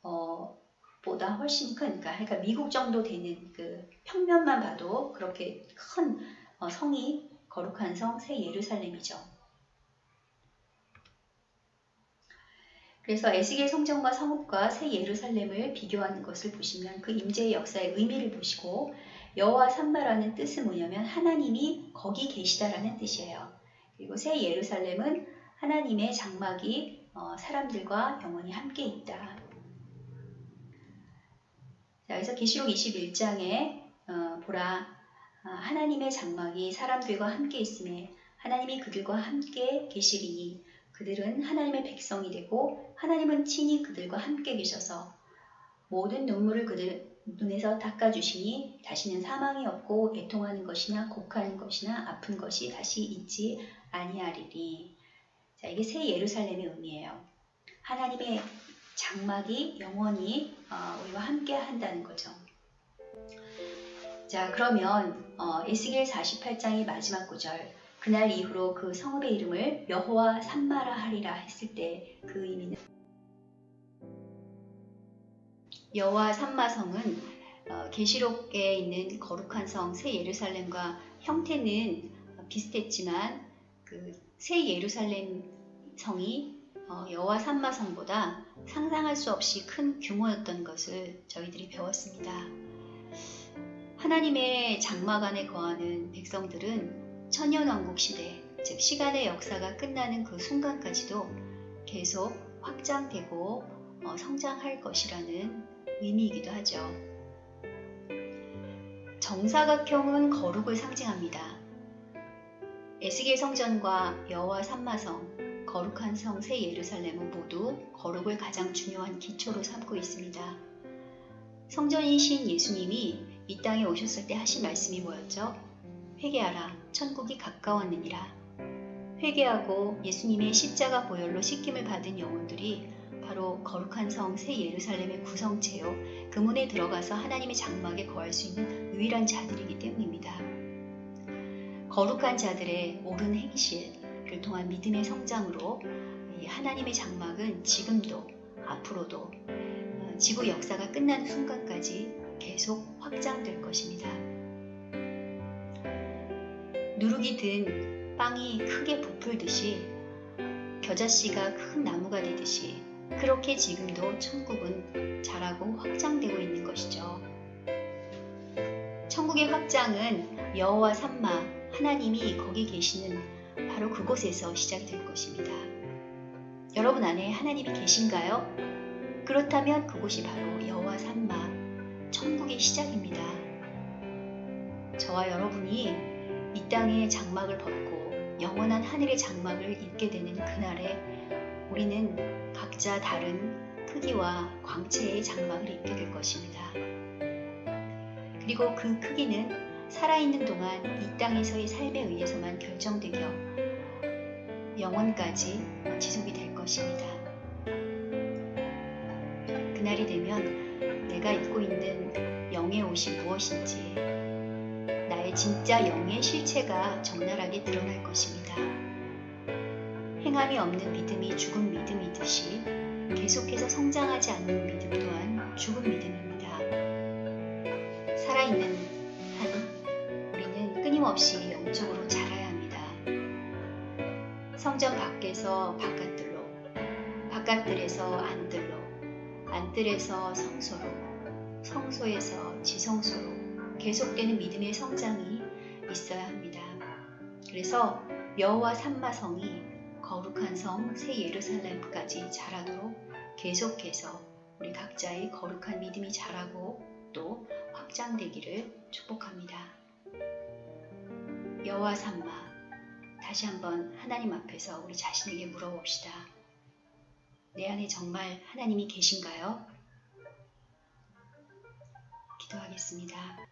어, 보다 훨씬 큰, 그러니까, 그러니까 미국 정도 되는 그 평면만 봐도 그렇게 큰 어, 성이 거룩한 성 새 예루살렘이죠. 그래서 에스겔 성전과 성읍과 새 예루살렘을 비교하는 것을 보시면 그 임재의 역사의 의미를 보시고 여호와 산마라는 뜻은 뭐냐면 하나님이 거기 계시다라는 뜻이에요. 그리고 새 예루살렘은 하나님의 장막이 어, 사람들과 영원히 함께 있다. 자, 그래서 계시록 21장에 어, 보라 아, 하나님의 장막이 사람들과 함께 있음에 하나님이 그들과 함께 계시리니 그들은 하나님의 백성이 되고 하나님은 친히 그들과 함께 계셔서 모든 눈물을 그들 눈에서 닦아주시니 다시는 사망이 없고 애통하는 것이나 곡하는 것이나 아픈 것이 다시 있지 아니하리니 자 이게 새 예루살렘의 의미예요. 하나님의 장막이 영원히 어, 우리와 함께 한다는 거죠. 자 그러면 어, 에스겔 48장의 마지막 구절 그날 이후로 그 성읍의 이름을 여호와 산마라 하리라 했을 때 그 의미는 여호와 산마성은 어, 계시록에 있는 거룩한 성 새 예루살렘과 형태는 비슷했지만 그 새 예루살렘 성이 어, 여호와 산마성보다 상상할 수 없이 큰 규모였던 것을 저희들이 배웠습니다. 하나님의 장막 안에 거하는 백성들은 천년왕국 시대, 즉 시간의 역사가 끝나는 그 순간까지도 계속 확장되고 어, 성장할 것이라는 의미이기도 하죠. 정사각형은 거룩을 상징합니다. 에스겔 성전과 여호와 산마성, 거룩한 성새 예루살렘은 모두 거룩을 가장 중요한 기초로 삼고 있습니다. 성전이신 예수님이 이 땅에 오셨을 때 하신 말씀이 뭐였죠? 회개하라, 천국이 가까웠느니라. 회개하고 예수님의 십자가 보혈로 씻김을 받은 영혼들이 바로 거룩한 성 새 예루살렘의 구성체요. 그 문에 들어가서 하나님의 장막에 거할 수 있는 유일한 자들이기 때문입니다. 거룩한 자들의 옳은 행실 을 통한 믿음의 성장으로 하나님의 장막은 지금도 앞으로도 어, 지구 역사가 끝나는 순간까지 계속 확장될 것입니다. 누룩이 든 빵이 크게 부풀듯이 겨자씨가 큰 나무가 되듯이 그렇게 지금도 천국은 자라고 확장되고 있는 것이죠. 천국의 확장은 여호와 산마 하나님이 거기 계시는 바로 그곳에서 시작이 될 것입니다. 여러분 안에 하나님이 계신가요? 그렇다면 그곳이 바로 여호와 산마 천국의 시작입니다. 저와 여러분이 이 땅의 장막을 벗고 영원한 하늘의 장막을 입게 되는 그날에 우리는 각자 다른 크기와 광채의 장막을 입게 될 것입니다. 그리고 그 크기는 살아있는 동안 이 땅에서의 삶에 의해서만 결정되며 영원까지 지속이 될 것입니다. 그날이 되면 내가 입고 있는 영의 옷이 무엇인지 나의 진짜 영의 실체가 적나라하게 드러날 것입니다. 행함이 없는 믿음이 죽은 믿음이듯이 계속해서 성장하지 않는 믿음 또한 죽은 믿음입니다. 살아있는 한 우리는 끊임없이 영적으로 합니다. 성전 밖에서 바깥들로, 바깥들에서 안들로, 안들에서 성소로, 성소에서 지성소로 계속되는 믿음의 성장이 있어야 합니다. 그래서 여호와 삼마성이 거룩한 성 새 예루살렘까지 자라도록 계속해서 우리 각자의 거룩한 믿음이 자라고 또 확장되기를 축복합니다. 여호와 삼마 다시 한번 하나님 앞에서 우리 자신에게 물어봅시다. 내 안에 정말 하나님이 계신가요? 기도하겠습니다.